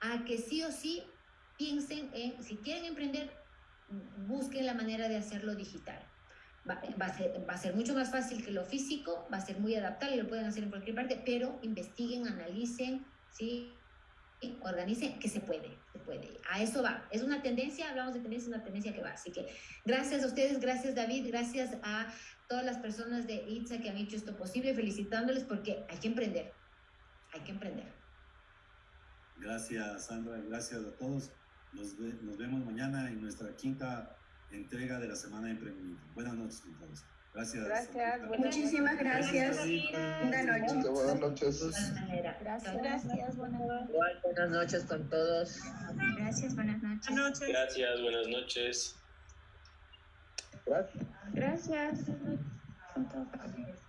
H: a que sí o sí piensen en, si quieren emprender, busquen la manera de hacerlo digital. Va, va a ser, va a ser mucho más fácil que lo físico, va a ser muy adaptable, lo pueden hacer en cualquier parte, pero investiguen, analicen, ¿sí? Organicen, que se puede. se puede. A eso va. Es una tendencia, hablamos de tendencia, es una tendencia que va. Así que gracias a ustedes, gracias David, gracias a todas las personas de ITSA que han hecho esto posible, felicitándoles porque hay que emprender. Hay que emprender.
B: Gracias, Sandra. Gracias a todos. Nos, ve- nos vemos mañana en nuestra quinta entrega de la Semana de Emprendimiento. Buenas noches a todos. Gracias.
N: Gracias, buenas
M: Muchísimas gracias. Buenas noches.
Q: Buenas noches.
H: Gracias.
M: Gracias, buenas noches.
I: Buenas noches con todos.
O: Gracias, buenas noches.
F: Gracias, buenas noches.
M: Gracias.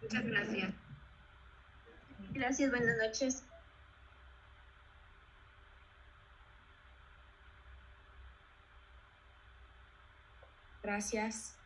C: Muchas gracias.
M: Gracias, buenas noches.
R: Gracias.